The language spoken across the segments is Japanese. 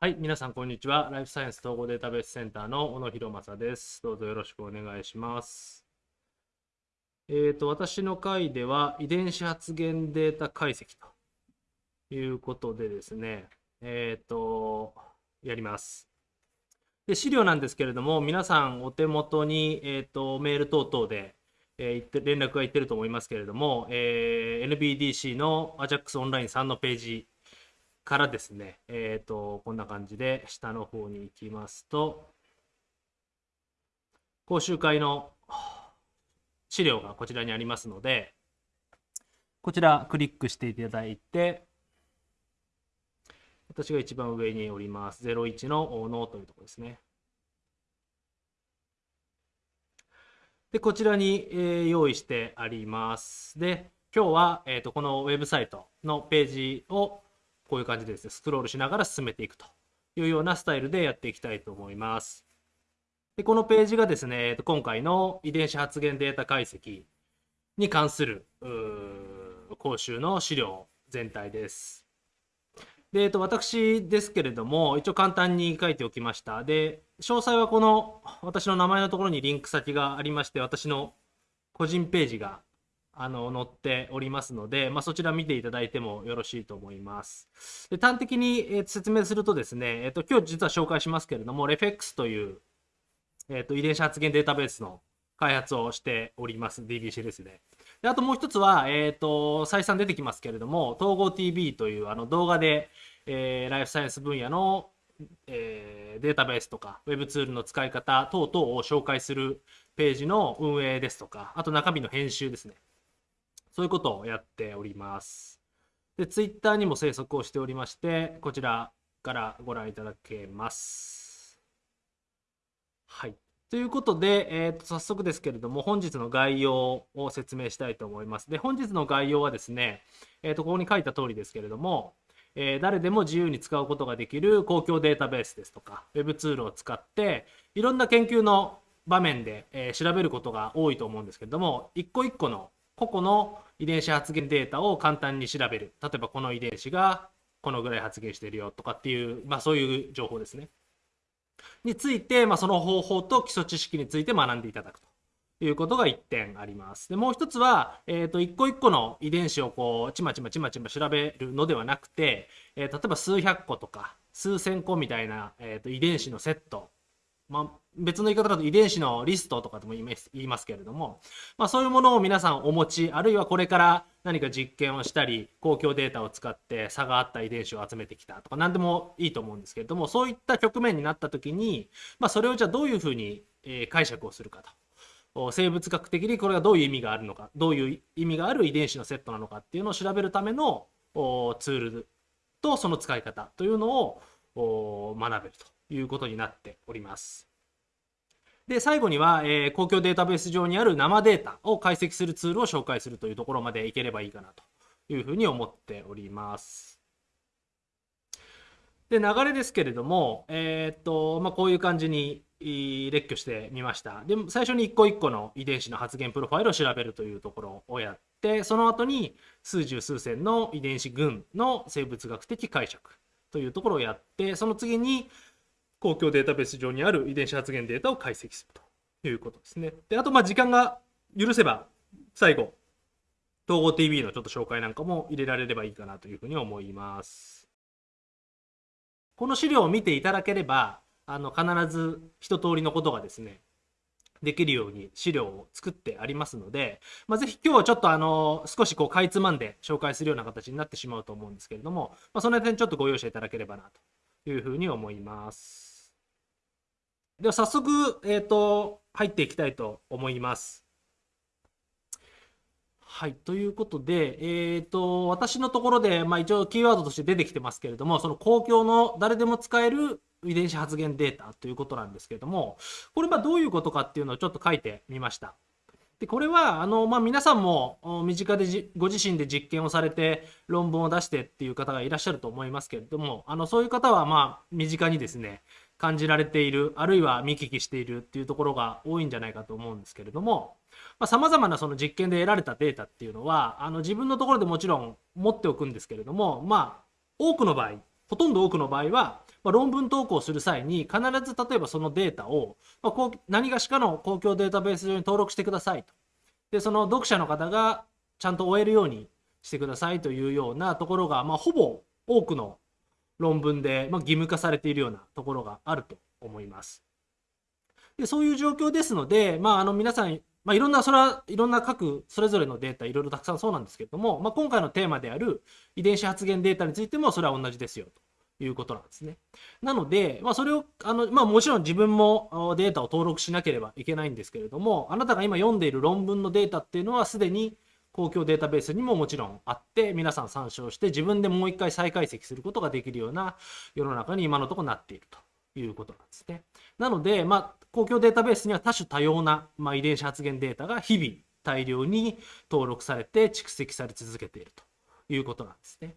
はい、皆さん、こんにちは。ライフサイエンス統合データベースセンターの小野博正です。どうぞよろしくお願いします。えっ、と、私の回では、遺伝子発現データ解析ということでですね、えっ、と、やります。で、資料なんですけれども、皆さんお手元に、えっ、と、メール等々で、えーって連絡がいってると思いますけれども、えー NBDC の AJAX オンライン3のページからですね、えっ、と、こんな感じで下の方に行きますと、講習会の資料がこちらにありますので、こちらクリックしていただいて、私が一番上におります。01のノーというところですね。で、こちらに、えー用意してあります。で、今日は、えー、とこのウェブサイトのページをこういう感じでですね、スクロールしながら進めていくというようなスタイルでやっていきたいと思います。で、このページがですね、今回の遺伝子発現データ解析に関する講習の資料全体です。で、えっと、私ですけれども、一応簡単に書いておきました。で、詳細はこの私の名前のところにリンク先がありまして、私の個人ページがあの載っておりますので、まあ、そちら見ていただいてもよろしいと思います。で端的に、えー説明するとですね、えっと今日実は紹介しますけれども、REFX という、えっと遺伝子発現データベースの開発をしております、DBCLS で。であともう一つは、えっと再三出てきますけれども、統合 TV というあの動画で、えライフサイエンス分野の、えデータベースとか、ウェブツールの使い方等々を紹介するページの運営ですとか、あと中身の編集ですね。そういうことをやっております。で、ツイッターにも生息をしておりまして、こちらからご覧いただけます。はい。ということで、えーと早速ですけれども、本日の概要を説明したいと思います。で、本日の概要はですね、えーとここに書いた通りですけれども、えー誰でも自由に使うことができる公共データベースですとか、ウェブツールを使って、いろんな研究の場面で、えー調べることが多いと思うんですけれども、一個一個の個々の遺伝子発現データを簡単に調べる。例えばこの遺伝子がこのぐらい発現してるよとかっていう、まあそういう情報ですね。について、まあその方法と基礎知識について学んでいただくと。いうことが1点あります。でもう一つは、えー、と一個一個の遺伝子をこうちまちまちまちま調べるのではなくて、えー例えば数百個とか数千個みたいな、えー、と遺伝子のセット、まあ、別の言い方だと遺伝子のリストとかとも言います言いますけれども、まあ、そういうものを皆さんお持ちあるいはこれから何か実験をしたり公共データを使って差があった遺伝子を集めてきたとか何でもいいと思うんですけれどもそういった局面になった時に、まあ、それをじゃあどういうふうに、解釈をするかと。生物学的にこれがどういう意味があるのかどういう意味がある遺伝子のセットなのかっていうのを調べるためのツールとその使い方というのを学べるということになっております。で最後には、えー公共データベース上にある生データを解析するツールを紹介するというところまでいければいいかなというふうに思っております。で流れですけれども、えーっとまあ、こういう感じに列挙してみました。で最初に一個一個の遺伝子の発現プロファイルを調べるというところをやってその後に数十数千の遺伝子群の生物学的解釈というところをやってその次に公共データベース上にある遺伝子発現データを解析するということですね。であとまあ時間が許せば最後統合 TV のちょっと紹介なんかも入れられればいいかなというふうに思います。この資料を見ていただければあの必ず一通りのことがですねできるように資料を作ってありますので、まあ、ぜひ今日はちょっとあの少しこうかいつまんで紹介するような形になってしまうと思うんですけれども、まあ、その点ちょっとご容赦いただければなというふうに思います。では早速、えー、と入っていきたいと思います。はい。ということで、えっ、と、私のところで、まあ一応キーワードとして出てきてますけれども、その公共の誰でも使える遺伝子発現データということなんですけれども、これまどういうことかっていうのをちょっと書いてみました。で、これは、あの、まあ皆さんも身近でご自身で実験をされて論文を出してっていう方がいらっしゃると思いますけれども、あの、そういう方はまあ身近にですね、感じられている、あるいは見聞きしているっていうところが多いんじゃないかと思うんですけれども、さまざ、まなその実験で得られたデータっていうのは、あの自分のところでもちろん持っておくんですけれども、まあ、多くの場合、ほとんど多くの場合は、まあ、論文投稿する際に必ず例えばそのデータを、まあ、こう何がしかの公共データベース上に登録してくださいと。で、その読者の方がちゃんと終えるようにしてくださいというようなところが、まあ、ほぼ多くの論文で、ま、義務化されているようなところがあると思います。でそういう状況ですので、まあ、あの皆さん、まあ、いろんな、それはいろんな各それぞれのデータ、いろいろたくさんそうなんですけれども、まあ、今回のテーマである遺伝子発現データについてもそれは同じですよということなんですね。なので、まあ、それを、あの、まあ、もちろん自分もデータを登録しなければいけないんですけれども、あなたが今読んでいる論文のデータっていうのはすでに公共データベースにももちろんあって皆さん参照して自分でもう一回再解析することができるような世の中に今のところなっているということなんですね。なので、まあ、公共データベースには多種多様な、まあ、遺伝子発現データが日々大量に登録されて蓄積され続けているということなんですね。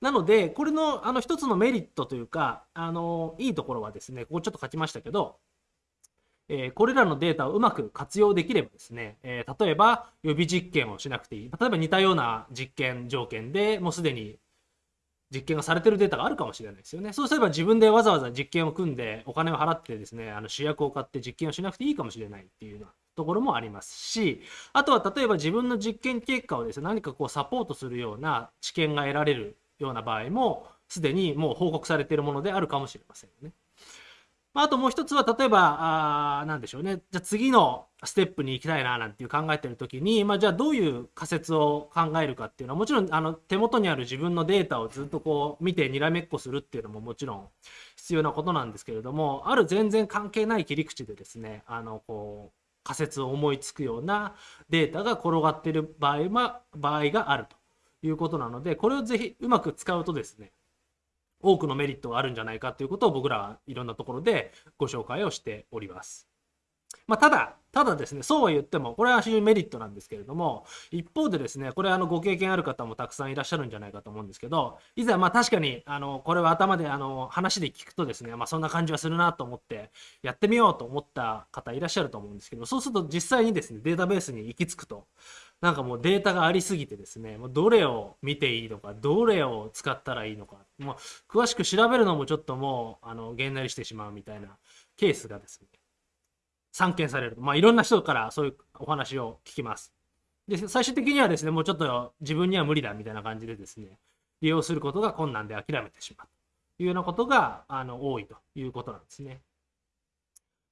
なので、これのあの一つのメリットというか、あのいいところはですね、ここちょっと書きましたけど、え、これらのデータをうまく活用できればですね、え、例えば予備実験をしなくていい。例えば似たような実験条件でもうすでに実験がされてるデータがあるかもしれないですよね。そうすれば自分でわざわざ実験を組んでお金を払ってですね、あの主役を買って実験をしなくていいかもしれないっていうようなところもありますし、あとは例えば自分の実験結果をですね、何かこうサポートするような知見が得られるような場合も、すでにもう報告されているものであるかもしれませんよね。まあ、あともう一つは、例えば、あなんでしょうね。じゃあ次のステップに行きたいな、なんていう考えてるときに、まあ、じゃあどういう仮説を考えるかっていうのは、もちろん、あの、手元にある自分のデータをずっとこう、見てにらめっこするっていうのももちろん必要なことなんですけれども、ある全然関係ない切り口でですね、あの、こう、仮説を思いつくようなデータが転がっている場合は、場合があるということなので、これをぜひうまく使うとですね、多くのメリットがあるんじゃないかということを僕らはいろんなところでご紹介をしております。まあ、ただ、ただですね、そうは言っても、これは非常にメリットなんですけれども、一方でですね、これあのご経験ある方もたくさんいらっしゃるんじゃないかと思うんですけど、いざまあ確かに、あの、これは頭であの話で聞くとですね、まあそんな感じはするなと思って、やってみようと思った方いらっしゃると思うんですけど、そうすると実際にですね、データベースに行き着くと、なんかもうデータがありすぎてですね、もうどれを見ていいのか、どれを使ったらいいのか、もう詳しく調べるのもちょっともう、あの、げんなりしてしまうみたいなケースがですね、散見される。まあ、いろんな人からそういうお話を聞きます。で、最終的にはですね、もうちょっと自分には無理だみたいな感じでですね、利用することが困難で諦めてしまうというようなことが、あの、多いということなんですね。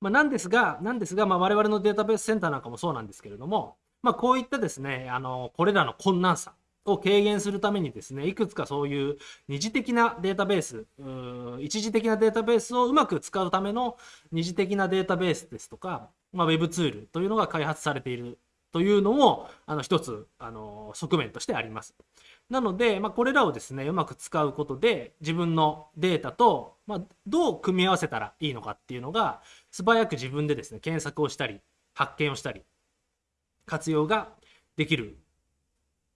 まあ、なんですが、なんですが、まあ、我々のデータベースセンターなんかもそうなんですけれども、まあ、こういったですね、あの、これらの困難さを軽減するためにですね、いくつかそういう二次的なデータベース、一時的なデータベースをうまく使うための二次的なデータベースですとか、まあ、ウェブツールというのが開発されているというのも、あの、一つ、あの、側面としてあります。なので、まあ、これらをですね、うまく使うことで、自分のデータと、まあ、どう組み合わせたらいいのかっていうのが、素早く自分でですね、検索をしたり、発見をしたり、活用ができる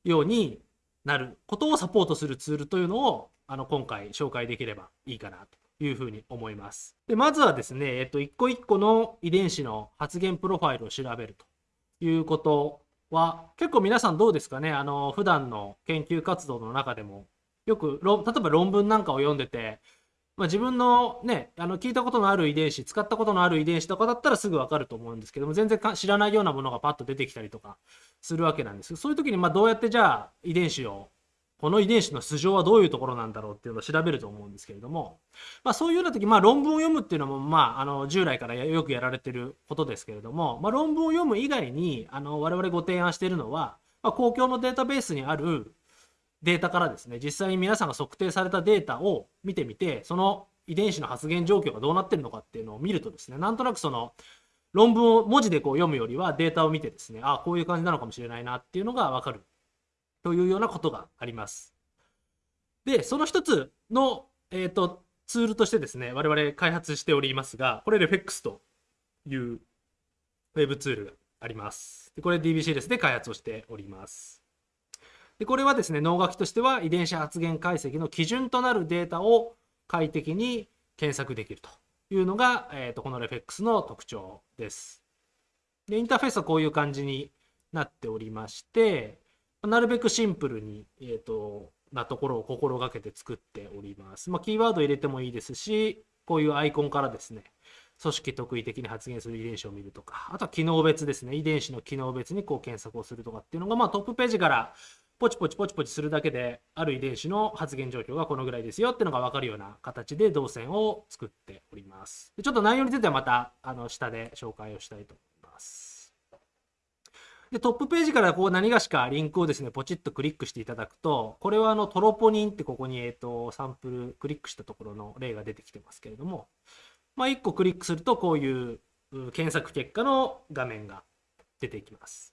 ようになることをサポートするツールというのをあの今回紹介できればいいかなというふうに思います。でまずはですね、えっと、一個一個の遺伝子の発現プロファイルを調べるということは結構皆さんどうですかね？あの普段の研究活動の中でもよく例えば論文なんかを読んでてまあ、自分のね、あの聞いたことのある遺伝子、使ったことのある遺伝子とかだったらすぐわかると思うんですけども、全然知らないようなものがパッと出てきたりとかするわけなんですそういう時にまどうやってじゃあ遺伝子を、この遺伝子の素性はどういうところなんだろうっていうのを調べると思うんですけれども、まあ、そういうような時、まあ、論文を読むっていうのも、まあ、あの従来からよくやられてることですけれども、まあ、論文を読む以外にあの我々ご提案しているのは、まあ、公共のデータベースにあるデータからですね、実際に皆さんが測定されたデータを見てみて、その遺伝子の発現状況がどうなってるのかっていうのを見るとですね、なんとなくその論文を文字でこう読むよりはデータを見てですね、ああ、こういう感じなのかもしれないなっていうのがわかるというようなことがあります。で、その一つの、えっ、ー、と、ツールとしてですね、我々開発しておりますが、これ REFEX というウェブツールがあります。でこれ DBCLS で開発をしております。でこれはですね、脳書きとしては遺伝子発現解析の基準となるデータを快適に検索できるというのが、えーと、この REFX の特徴です。で、インターフェースはこういう感じになっておりまして、なるべくシンプルに、えーと、なところを心がけて作っております。まあ、キーワード入れてもいいですし、こういうアイコンからですね、組織特異的に発現する遺伝子を見るとか、あとは機能別ですね、遺伝子の機能別にこう検索をするとかっていうのが、まあ、トップページからポチポチポチポチするだけで、ある遺伝子の発現状況がこのぐらいですよってのが分かるような形で動線を作っております。でちょっと内容についてはまたあの下で紹介をしたいと思います。で、トップページからこう何がしかリンクをですね、ポチッとクリックしていただくと、これはあのトロポニンってここに、えっ、と、サンプルクリックしたところの例が出てきてますけれども、まあ、1個クリックするとこういう検索結果の画面が出てきます。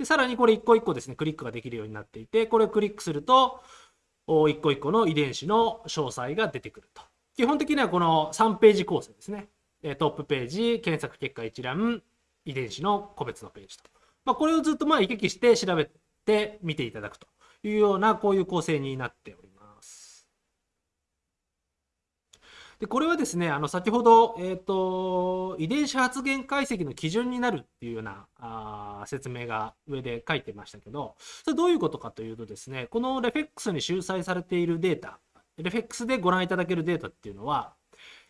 で、さらにこれ一個一個ですね、クリックができるようになっていて、これをクリックすると、一個一個の遺伝子の詳細が出てくると。基本的にはこの3ページ構成ですね。トップページ、検索結果一覧、遺伝子の個別のページと。まあ、これをずっとまあ行き来して調べてみていただくというようなこういう構成になっております。でこれはですねあの先ほど、えーと、遺伝子発現解析の基準になるっていうようなあ説明が上で書いてましたけどそれどういうことかというとですねこのレフェックスに集載されているデータレフェックスでご覧いただけるデータっていうのは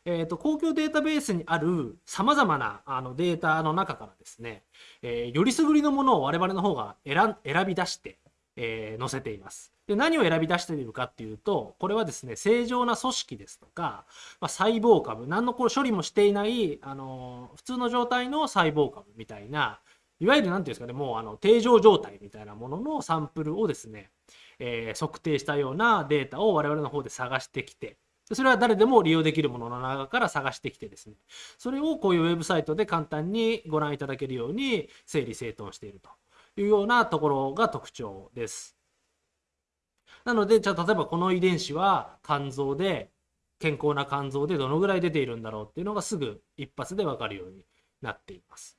えーと、公共データベースにあるさまざまなあのデータの中からですね、えー、よりすぐりのものを我々の方が選び出して、えー、載せています。で何を選び出しているかっていうとこれはですね正常な組織ですとか、まあ、細胞株何のこう処理もしていない、あの普通の状態の細胞株みたいないわゆる何て言うんですかねもうあの定常状態みたいなもののサンプルをですね、えー、測定したようなデータを我々の方で探してきてそれは誰でも利用できるものの中から探してきてですね、それをこういうウェブサイトで簡単にご覧いただけるように整理整頓しているというようなところが特徴です。なので、じゃあ例えばこの遺伝子は肝臓で、健康な肝臓でどのぐらい出ているんだろうっていうのがすぐ一発でわかるようになっています。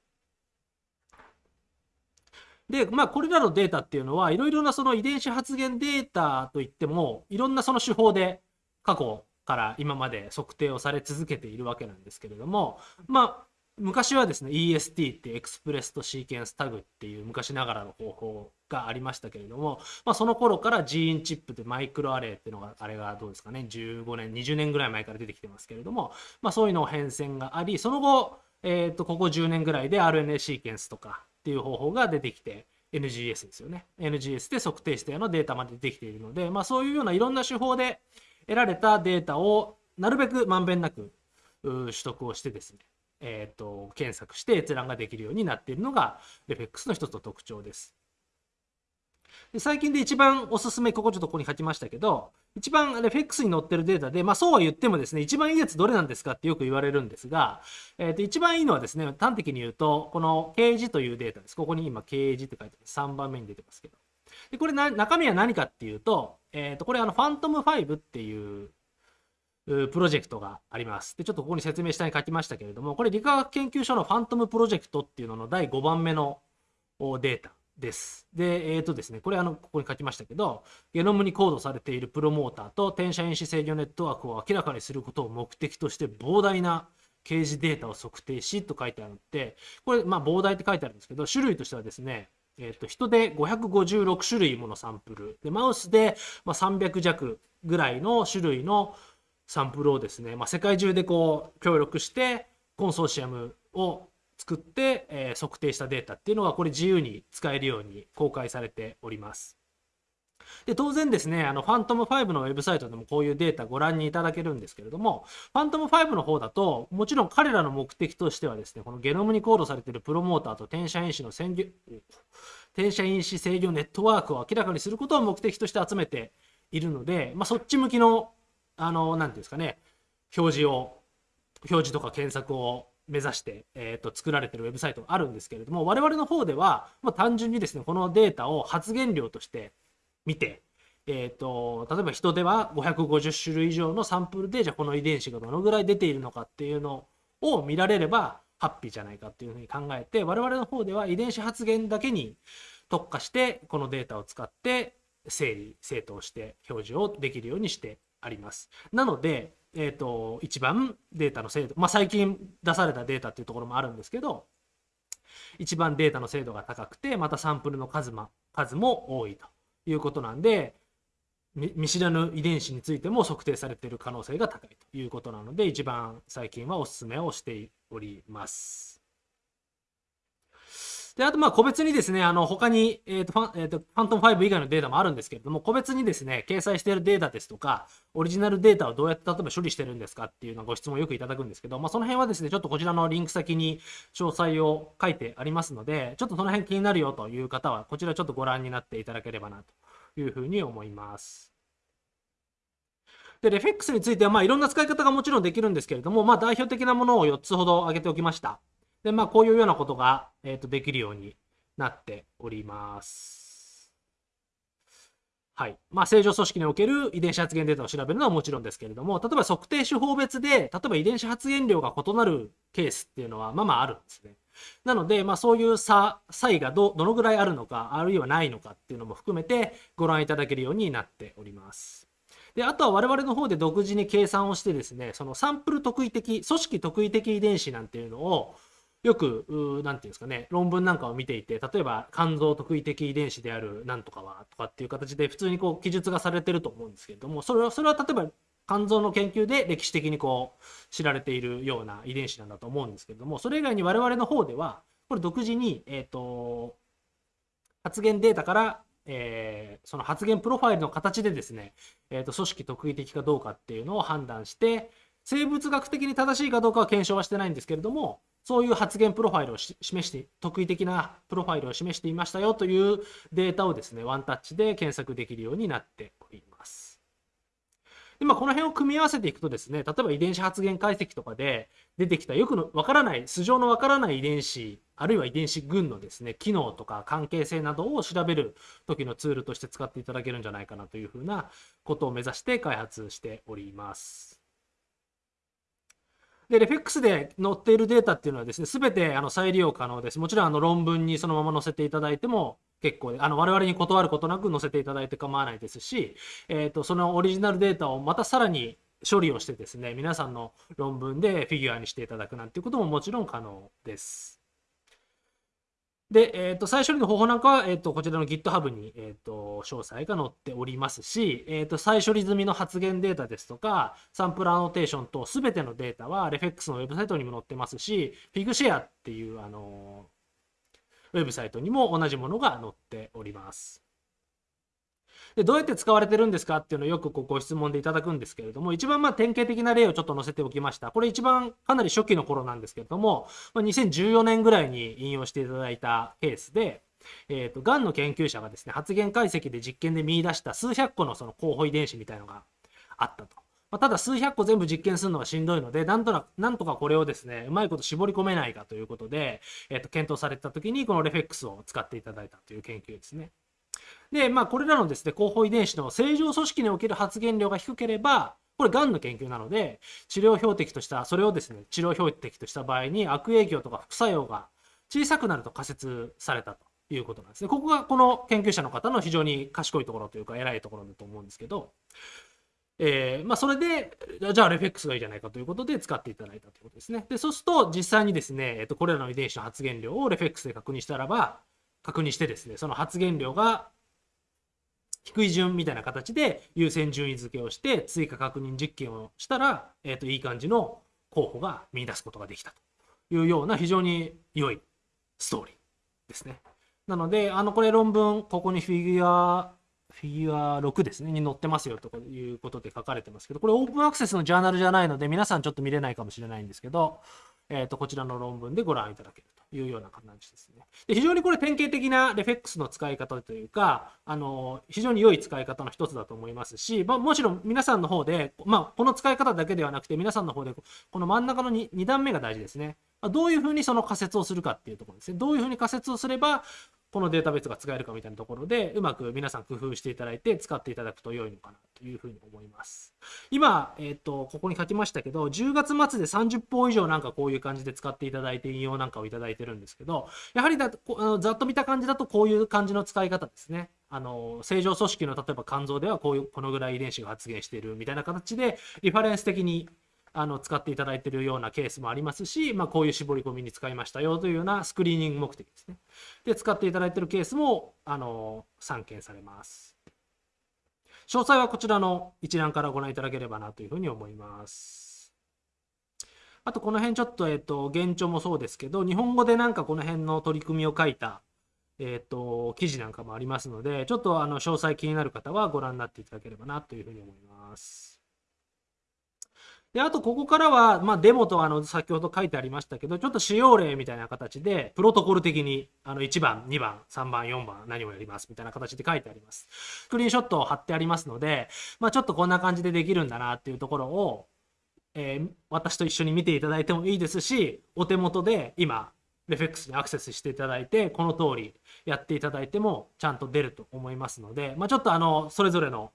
で、まあ、これらのデータっていうのは、いろいろなその遺伝子発現データといっても、いろんなその手法で過去から今まで測定をされ続けているわけなんですけれども、まあ、昔はですね EST ってエクスプレスとシーケンスタグっていう昔ながらの方法がありましたけれども、まあ、その頃からジーンチップでマイクロアレイっていうのがあれがどうですかね15年20年ぐらい前から出てきてますけれども、まあ、そういうのを変遷がありその後、えー、とここ10年ぐらいで RNA シーケンスとかっていう方法が出てきて NGS ですよね。NGS で測定したようなデータまで出てきているので、まあ、そういうようないろんな手法で得られたデータをなるべくまんべんなく取得をしてですね、えーと、検索して閲覧ができるようになっているのが RefX の一つの特徴です。で最近で一番おすすめ、ここちょっとここに書きましたけど、一番 RefX に載ってるデータで、まあそうは言ってもですね、一番いいやつどれなんですかってよく言われるんですが、えー、と一番いいのはですね、端的に言うと、この掲示というデータです。ここに今掲示って書いてます。3番目に出てますけど。でこれな中身は何かっていうと、えー、とこれあのファントム5っていうプロジェクトがあります。で、ちょっとここに説明下に書きましたけれども、これ理化学研究所のファントムプロジェクトっていうのの第5番目のデータです。で、えっ、ー、とですね、これあの、ここに書きましたけど、ゲノムにコードされているプロモーターと転写因子制御ネットワークを明らかにすることを目的として膨大な掲示データを測定しと書いてあるので、これ、まあ、膨大って書いてあるんですけど、種類としてはですね、えー、と人で556種類ものサンプルでマウスでま300弱ぐらいの種類のサンプルをですね、まあ、世界中でこう協力してコンソーシアムを作って、えー、測定したデータっていうのがこれ自由に使えるように公開されております。で当然ですね、あの、ファントム5のウェブサイトでもこういうデータご覧にいただけるんですけれども、ファントム5の方だと、もちろん彼らの目的としてはですね、このゲノムにコードされているプロモーターと転写因子の専転写因子制御ネットワークを明らかにすることを目的として集めているので、まあ、そっち向きの、あの、なんていうんですかね、表示を、表示とか検索を目指して、えーと、作られてるウェブサイトがあるんですけれども我々の方では、まあ、単純にですねこのデータを発言量として見て、えーと、例えば人では550種類以上のサンプルでじゃあこの遺伝子がどのぐらい出ているのかっていうのを見られればハッピーじゃないかっていうふうに考えて我々の方では遺伝子発現だけに特化してこのデータを使って整理整頓して表示をできるようにしてあります。なので、えーと、一番データの精度、まあ、最近出されたデータっていうところもあるんですけど一番データの精度が高くてまたサンプルの数,、ま、数も多いということなんで見知らぬ遺伝子についても測定されている可能性が高いということなので一番最近はおすすめをしております。で、あと、まあ、個別にですね、あの、他に、えっ、ー、と、ファン、えっ、ー、と、ファントム5以外のデータもあるんですけれども、個別にですね、掲載しているデータですとか、オリジナルデータをどうやって例えば処理してるんですかっていうのご質問をよくいただくんですけど、まあ、その辺はですね、ちょっとこちらのリンク先に詳細を書いてありますので、ちょっとその辺気になるよという方は、こちらちょっとご覧になっていただければなというふうに思います。で、レフェックスについては、まあ、いろんな使い方がもちろんできるんですけれども、まあ、代表的なものを4つほど挙げておきました。で、まあ、こういうようなことが、えっ、ー、と、できるようになっております。はい。まあ、正常組織における遺伝子発現データを調べるのはもちろんですけれども、例えば測定手法別で、例えば遺伝子発現量が異なるケースっていうのは、まあまああるんですね。なので、まあ、そういう差、差異がどどのぐらいあるのか、あるいはないのかっていうのも含めてご覧いただけるようになっております。で、あとは我々の方で独自に計算をしてですね、そのサンプル特異的、組織特異的遺伝子なんていうのを、よく、なんていうんですかね、論文なんかを見ていて、例えば肝臓特異的遺伝子であるなんとかはとかっていう形で普通にこう記述がされてると思うんですけれども、それは、それは例えば肝臓の研究で歴史的にこう知られているような遺伝子なんだと思うんですけれども、それ以外に我々の方では、これ独自に、えっ、と、発現データから、えー、その発現プロファイルの形でですね、えっ、ー、と、組織特異的かどうかっていうのを判断して、生物学的に正しいかどうかは検証はしてないんですけれども、そういう発言プロファイルを示して、特異的なプロファイルを示していましたよというデータをですね、ワンタッチで検索できるようになっております。で、まあ、この辺を組み合わせていくとですね、例えば遺伝子発現解析とかで出てきたよくのわからない、素性のわからない遺伝子、あるいは遺伝子群のですね、機能とか関係性などを調べる時のツールとして使っていただけるんじゃないかなというふうなことを目指して開発しております。で、レフェックスで載っているデータっていうのはですね、すべてあの再利用可能です。もちろんあの論文にそのまま載せていただいても結構で、あの我々に断ることなく載せていただいて構わないですし、えっ、ー、と、そのオリジナルデータをまたさらに処理をしてですね、皆さんの論文でフィギュアにしていただくなんていうことももちろん可能です。で、えっ、ー、と、再処理の方法なんかは、えっ、ー、と、こちらの GitHub に、えっ、ー、と、詳細が載っておりますし、えっ、と、再処理済みの発言データですとか、サンプルアノテーションとすべてのデータは、RefX のウェブサイトにも載ってますし、Figshare っていう、あのウェブサイトにも同じものが載っております。でどうやって使われてるんですかっていうのをよくこうご質問でいただくんですけれども、一番まあ典型的な例をちょっと載せておきました。これ一番かなり初期の頃なんですけれども、まあ、2014年ぐらいに引用していただいたケースで、えーと、がんの研究者がですね、発現解析で実験で見出した数百個のその候補遺伝子みたいのがあったと。まあ、ただ数百個全部実験するのはしんどいので、なんとななんとかこれをですね、うまいこと絞り込めないかということで、えー、と検討された時にこのレフェックスを使っていただいたという研究ですね。で、まあ、これらのですね、広報遺伝子の正常組織における発現量が低ければ、これ、がんの研究なので、治療標的とした、それをですね、治療標的とした場合に悪影響とか副作用が小さくなると仮説されたということなんですね。ここがこの研究者の方の非常に賢いところというか、偉いところだと思うんですけど、えー、まあ、それで、じゃあ、レフェックスがいいじゃないかということで使っていただいたということですね。で、そうすると、実際にですね、えっと、これらの遺伝子の発現量をレフェックスで確認したらば、確認してですね、その発現量が低い順みたいな形で優先順位付けをして追加確認実験をしたら、えっ、ー、と、いい感じの候補が見出すことができたというような非常に良いストーリーですね。なので、あの、これ論文、ここにフィギュア、フィギュア6ですね、に載ってますよということで書かれてますけど、これオープンアクセスのジャーナルじゃないので、皆さんちょっと見れないかもしれないんですけど、えっ、ー、と、こちらの論文でご覧いただけるというような感じですね。で非常にこれ典型的なレフェックスの使い方というか、あの、非常に良い使い方の一つだと思いますし、まあ、もちろん皆さんの方で、まあ、この使い方だけではなくて、皆さんの方で、この真ん中の 2, 2段目が大事ですね。どういうふうにその仮説をするかっていうところですね。どういうふうに仮説をすれば、このデータベースが使えるかみたいなところで、うまく皆さん工夫していただいて使っていただくと良いのかなというふうに思います。今、えっ、ー、と、ここに書きましたけど、10月末で30本以上なんかこういう感じで使っていただいて引用なんかをいただいてるんですけど、やはりだあのざっと見た感じだとこういう感じの使い方ですね。あの、正常組織の例えば肝臓ではこういう、このぐらい遺伝子が発現しているみたいな形で、リファレンス的にあの使っていただいているようなケースもありますし、まあ、こういう絞り込みに使いましたよというようなスクリーニング目的ですね。で、使っていただいているケースもあの散見されます。詳細はこちらの一覧からご覧いただければなというふうに思います。あとこの辺ちょっと、えっ、と、現状もそうですけど、日本語でなんかこの辺の取り組みを書いた、えっ、と、記事なんかもありますので、ちょっとあの、詳細気になる方はご覧になっていただければなというふうに思います。で、あとここからは、まあ、デモとあの、先ほど書いてありましたけど、ちょっと使用例みたいな形で、プロトコル的に、あの、1番、2番、3番、4番、何をやりますみたいな形で書いてあります。スクリーンショットを貼ってありますので、まあ、ちょっとこんな感じでできるんだなっていうところを、えー、私と一緒に見ていただいてもいいですし、お手元で今、レフェックスにアクセスしていただいて、この通りやっていただいてもちゃんと出ると思いますので、まあ、ちょっとあの、それぞれの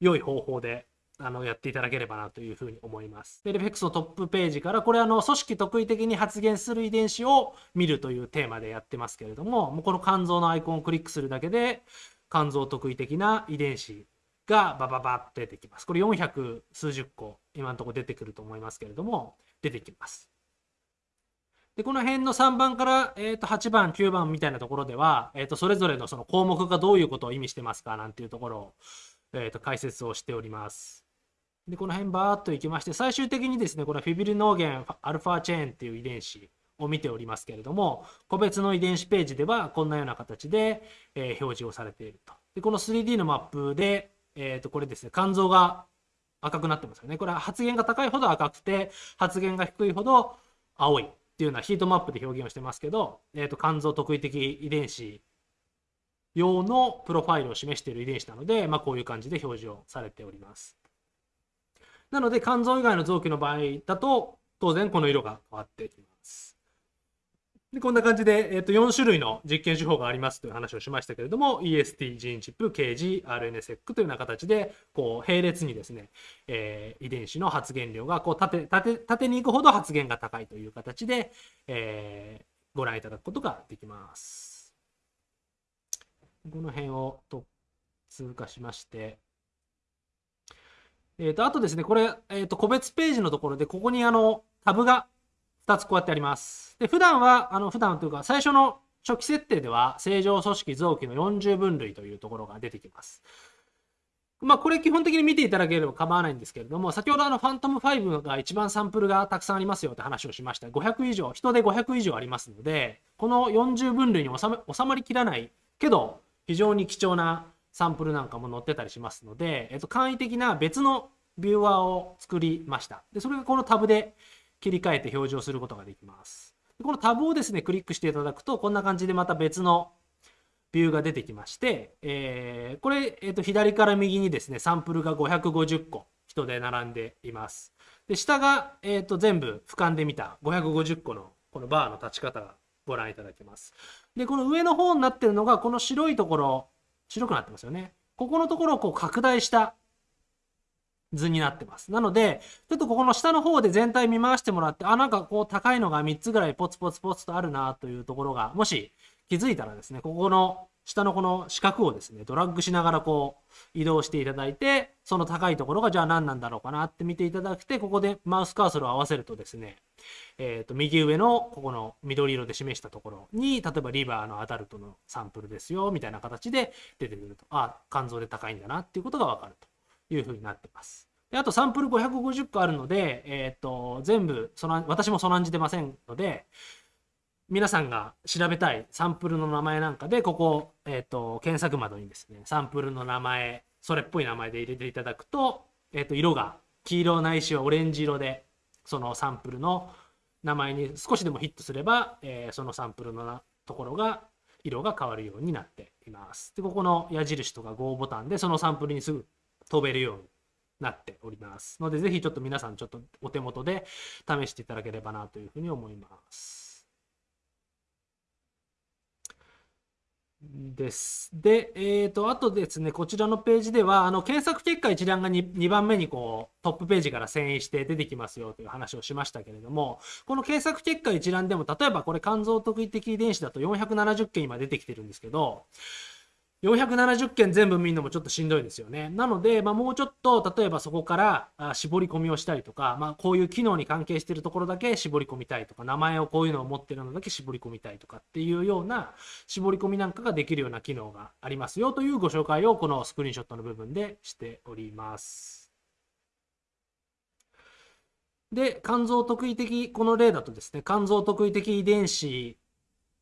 良い方法であのやっていただければなというふうに思います。で、レフェクスのトップページから、これあの組織特異的に発現する遺伝子を見るというテーマでやってますけれども、もうこの肝臓のアイコンをクリックするだけで、肝臓特異的な遺伝子がバババって出てきます。これ400数十個今のところ出てくると思いますけれども、出てきます。で、この辺の3番から、えー、と8番、9番みたいなところでは、えー、とそれぞれのその項目がどういうことを意味してますかなんていうところを、えー、と解説をしております。で、この辺バーっといきまして、最終的にですね、これはフィビルノーゲンアルファチェーンっていう遺伝子を見ておりますけれども、個別の遺伝子ページではこんなような形で、え、表示をされていると。で、この 3D のマップで、えっ、ー、と、これですね、肝臓が赤くなってますよね。これは発現が高いほど赤くて、発現が低いほど青いっていうようなヒートマップで表現をしてますけど、えっ、ー、と、肝臓特異的遺伝子用のプロファイルを示している遺伝子なので、まあ、こういう感じで表示をされております。なので肝臓以外の臓器の場合だと当然この色が変わってきます。でこんな感じで、えー、と4種類の実験手法がありますという話をしましたけれども EST ジーンチップ KG RNSEC というような形でこう並列にですね、えー、遺伝子の発現量がこう縦縦縦に行くほど発現が高いという形で、えー、ご覧いただくことができます。この辺をと通過しましてえっ、ー、と、あとですね、これ、えっ、ー、と、個別ページのところで、ここにあの、タブが2つこうやってあります。で、普段は、あの、普段というか、最初の初期設定では、正常組織臓器の40分類というところが出てきます。まあ、これ基本的に見ていただければ構わないんですけれども、先ほどあの、ファントム5が一番サンプルがたくさんありますよって話をしました。500以上、人で500以上ありますので、この40分類に収まりきらないけど、非常に貴重なサンプルなんかも載ってたりしますので、えっと、簡易的な別のビューワーを作りました。で、それがこのタブで切り替えて表示をすることができます。でこのタブをですね、クリックしていただくと、こんな感じでまた別のビューが出てきまして、えー、これ、えー、と左から右にですね、サンプルが550個人で並んでいます。で、下が、えー、と全部俯瞰で見た550個のこのバーの立ち方がご覧いただけます。で、この上の方になってるのが、この白いところ、白くなってますよね。ここのところをこう拡大した図になってます。なので、ちょっとここの下の方で全体見回してもらって、あ、なんかこう高いのが3つぐらいポツポツポツとあるなというところが、もし気づいたらですね、ここの下のこの四角をですね、ドラッグしながらこう移動していただいて、その高いところがじゃあ何なんだろうかなって見ていただくて、ここでマウスカーソルを合わせるとですね、えっ、ー、と、右上のここの緑色で示したところに、例えばリバーのアダルトのサンプルですよ、みたいな形で出てくると、あ、肝臓で高いんだなっていうことがわかると。いうふうになってます。であとサンプル550個あるので、えっ、ー、と、全部その、私もそなんじてませんので、皆さんが調べたいサンプルの名前なんかで、ここ、えっ、ー、と、検索窓にですね、サンプルの名前、それっぽい名前で入れていただくと、えっ、ー、と、色が黄色ないしはオレンジ色で、そのサンプルの名前に少しでもヒットすれば、えー、そのサンプルのところが色が変わるようになっています。で、ここの矢印とか GO ボタンでそのサンプルにすぐ飛べるようになっておりますので、ぜひちょっと皆さんちょっとお手元で試していただければなというふうに思います。です。で、えっ、ー、と、あとですね、こちらのページでは、あの、検索結果一覧が 2, 2番目にこう、トップページから遷移して出てきますよという話をしましたけれども、この検索結果一覧でも、例えばこれ肝臓特異的遺伝子だと470件今出てきてるんですけど、470件全部見るのもちょっとしんどいですよね。なので、まあ、もうちょっと例えばそこから絞り込みをしたりとか、まあ、こういう機能に関係しているところだけ絞り込みたいとか名前をこういうのを持っているのだけ絞り込みたいとかっていうような絞り込みなんかができるような機能がありますよというご紹介をこのスクリーンショットの部分でしております。で肝臓特異的この例だとですね肝臓特異的遺伝子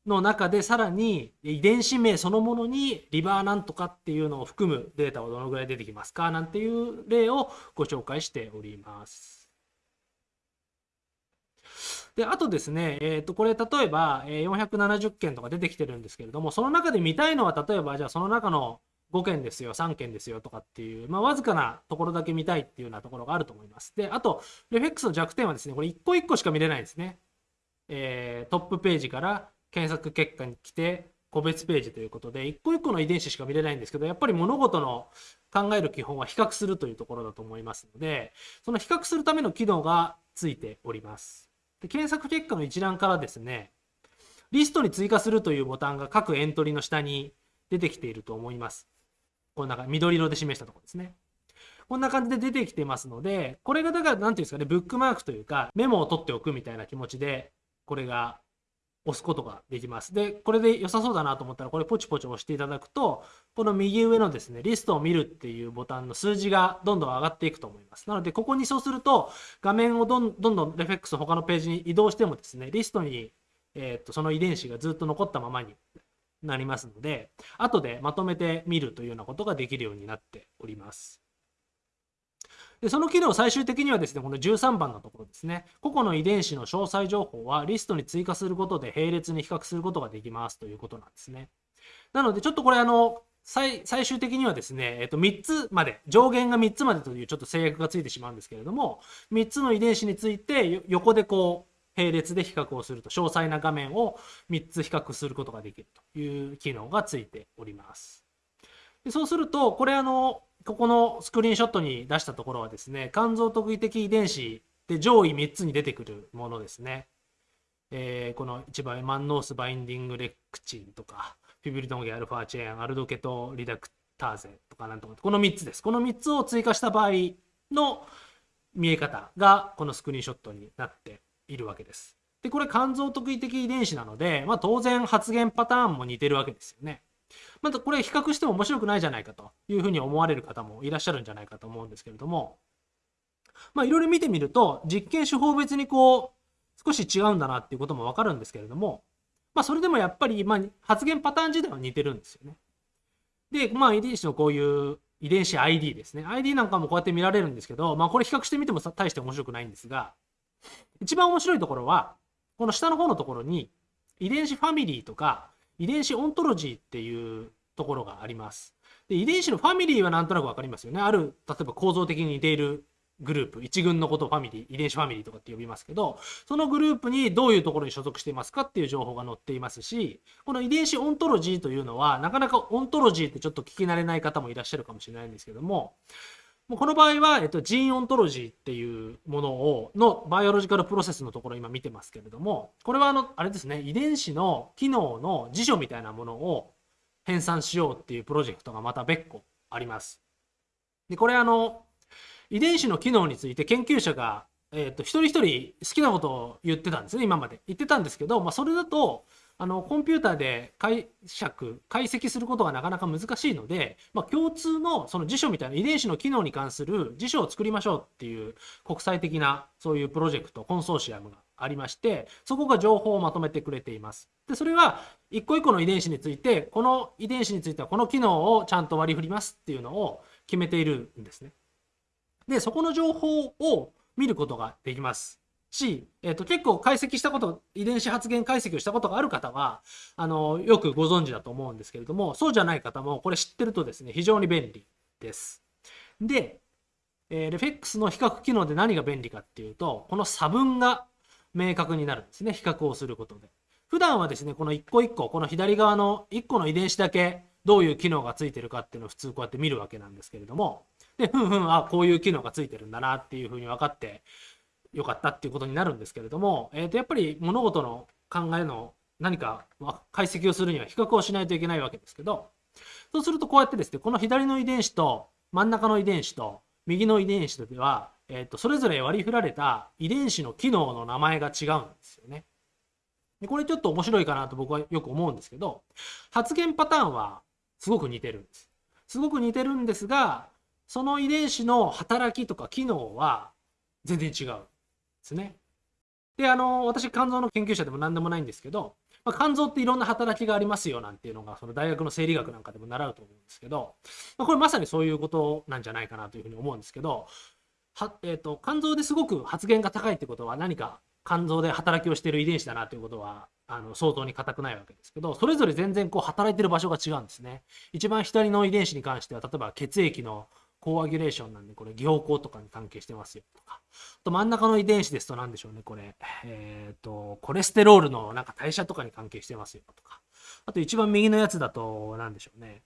の中でさらに遺伝子名そのものにリバーなんとかっていうのを含むデータはどのぐらい出てきますか？なんていう例をご紹介しております。で、あとですね、えっ、ー、と、これ例えば470件とか出てきてるんですけれども、その中で見たいのは例えばじゃあその中の5件ですよ、3件ですよとかっていう、まあ、わずかなところだけ見たいっていうようなところがあると思います。で、あと、レフェックスの弱点はですね、これ1個1個しか見れないんですね。えー、トップページから検索結果に来て個別ページということで一個一個の遺伝子しか見れないんですけどやっぱり物事の考える基本は比較するというところだと思いますのでその比較するための機能がついております。で検索結果の一覧からですねリストに追加するというボタンが各エントリーの下に出てきていると思います。こんな感じ緑色で示したところですね。こんな感じで出てきてますのでこれがだから何ていうんですかねブックマークというかメモを取っておくみたいな気持ちでこれが押すことができます。で、これで良さそうだなと思ったら、これポチポチ押していただくと、この右上のですね、リストを見るっていうボタンの数字がどんどん上がっていくと思います。なので、ここにそうすると、画面をどんどんどんレフェックス他のページに移動してもですね、リストに、えー、っとその遺伝子がずっと残ったままになりますので、後でまとめて見るというようなことができるようになっております。でその機能最終的にはですね、この13番のところですね、個々の遺伝子の詳細情報はリストに追加することで並列に比較することができますということなんですね。なので、ちょっとこれあの、最最終的にはですね、えっと、3つまで、上限が3つまでというちょっと制約がついてしまうんですけれども、3つの遺伝子について横でこう、並列で比較をすると、詳細な画面を3つ比較することができるという機能がついております。でそうすると、これあの、ここのスクリーンショットに出したところはですね、肝臓特異的遺伝子で上位3つに出てくるものですね。えー、この一番マンノースバインディングレクチンとか、フィブリドンゲアルファチェーン、アルドケトリダクターゼとかなんとか、この3つです。この3つを追加した場合の見え方がこのスクリーンショットになっているわけです。で、これ肝臓特異的遺伝子なので、まあ、当然発現パターンも似てるわけですよね。またこれ比較しても面白くないじゃないかというふうに思われる方もいらっしゃるんじゃないかと思うんですけれども、まあいろいろ見てみると、実験手法別にこう、少し違うんだなっていうこともわかるんですけれども、まあそれでもやっぱり、まあ発言パターン自体は似てるんですよね。で、まあ遺伝子のこういう遺伝子 ID ですね。ID なんかもこうやって見られるんですけど、まあこれ比較してみても大して面白くないんですが、一番面白いところは、この下の方のところに遺伝子ファミリーとか遺伝子オントロジーっていうところがあります。で遺伝子のファミリーはなんとなく分かりますよね。ある、例えば構造的に似ているグループ、一群のことをファミリー、遺伝子ファミリーとかって呼びますけど、そのグループにどういうところに所属していますかっていう情報が載っていますし、この遺伝子 ontology というのは、なかなか ontology ってちょっと聞き慣れない方もいらっしゃるかもしれないんですけども、もうこの場合は、えっと、 Gene Ontology っていうものを、の Biological Process のところを今見てますけれども、これはあの、あれですね、遺伝子の機能の辞書みたいなものを編纂しようっていうプロジェクトがまた別個あります。で、これあの、遺伝子の機能について研究者が、えっと、一人一人好きなことを言ってたんですね、今まで。言ってたんですけど、まあ、それだと、あのコンピューターで解釈解析することがなかなか難しいので、まあ、共通のその辞書みたいな遺伝子の機能に関する辞書を作りましょうっていう国際的なそういうプロジェクトコンソーシアムがありましてそこが情報をまとめてくれています。でそれは一個一個の遺伝子についてこの遺伝子についてはこの機能をちゃんと割り振りますっていうのを決めているんですね。でそこの情報を見ることができます。し、えーと、結構解析したこと遺伝子発現解析をしたことがある方はあのよくご存知だと思うんですけれどもそうじゃない方もこれ知ってるとですね非常に便利です。で、えー、レフェックスの比較機能で何が便利かっていうとこの差分が明確になるんですね比較をすることで。普段はですねこの一個一個この左側の1個の遺伝子だけどういう機能がついてるかっていうのを普通こうやって見るわけなんですけれどもでふんふんあこういう機能がついてるんだなっていうふうに分かって良かったっていうことになるんですけれども、えー、とやっぱり物事の考えの何か解析をするには比較をしないといけないわけですけどそうするとこうやってですね、この左の遺伝子と真ん中の遺伝子と右の遺伝子では、えー、とそれぞれ割り振られた遺伝子の機能の名前が違うんですよね。でこれちょっと面白いかなと僕はよく思うんですけど、発現パターンはすごく似てるんです。すごく似てるんですが、その遺伝子の働きとか機能は全然違うですね。で、あの、私、肝臓の研究者でも何でもないんですけど、まあ、肝臓っていろんな働きがありますよなんていうのが、その大学の生理学なんかでも習うと思うんですけど、まあ、これまさにそういうことなんじゃないかなというふうに思うんですけど、はえーと、肝臓ですごく発現が高いってことは何か肝臓で働きをしている遺伝子だなということはあの相当に硬くないわけですけどそれぞれ全然こう働いてる場所が違うんですね一番左の遺伝子に関しては例えば血液のコアギュレーションなんでこれ凝固とかに関係してますよとかあと真ん中の遺伝子ですと何でしょうねこれえっ、ー、とコレステロールのなんか代謝とかに関係してますよとかあと一番右のやつだと何でしょうね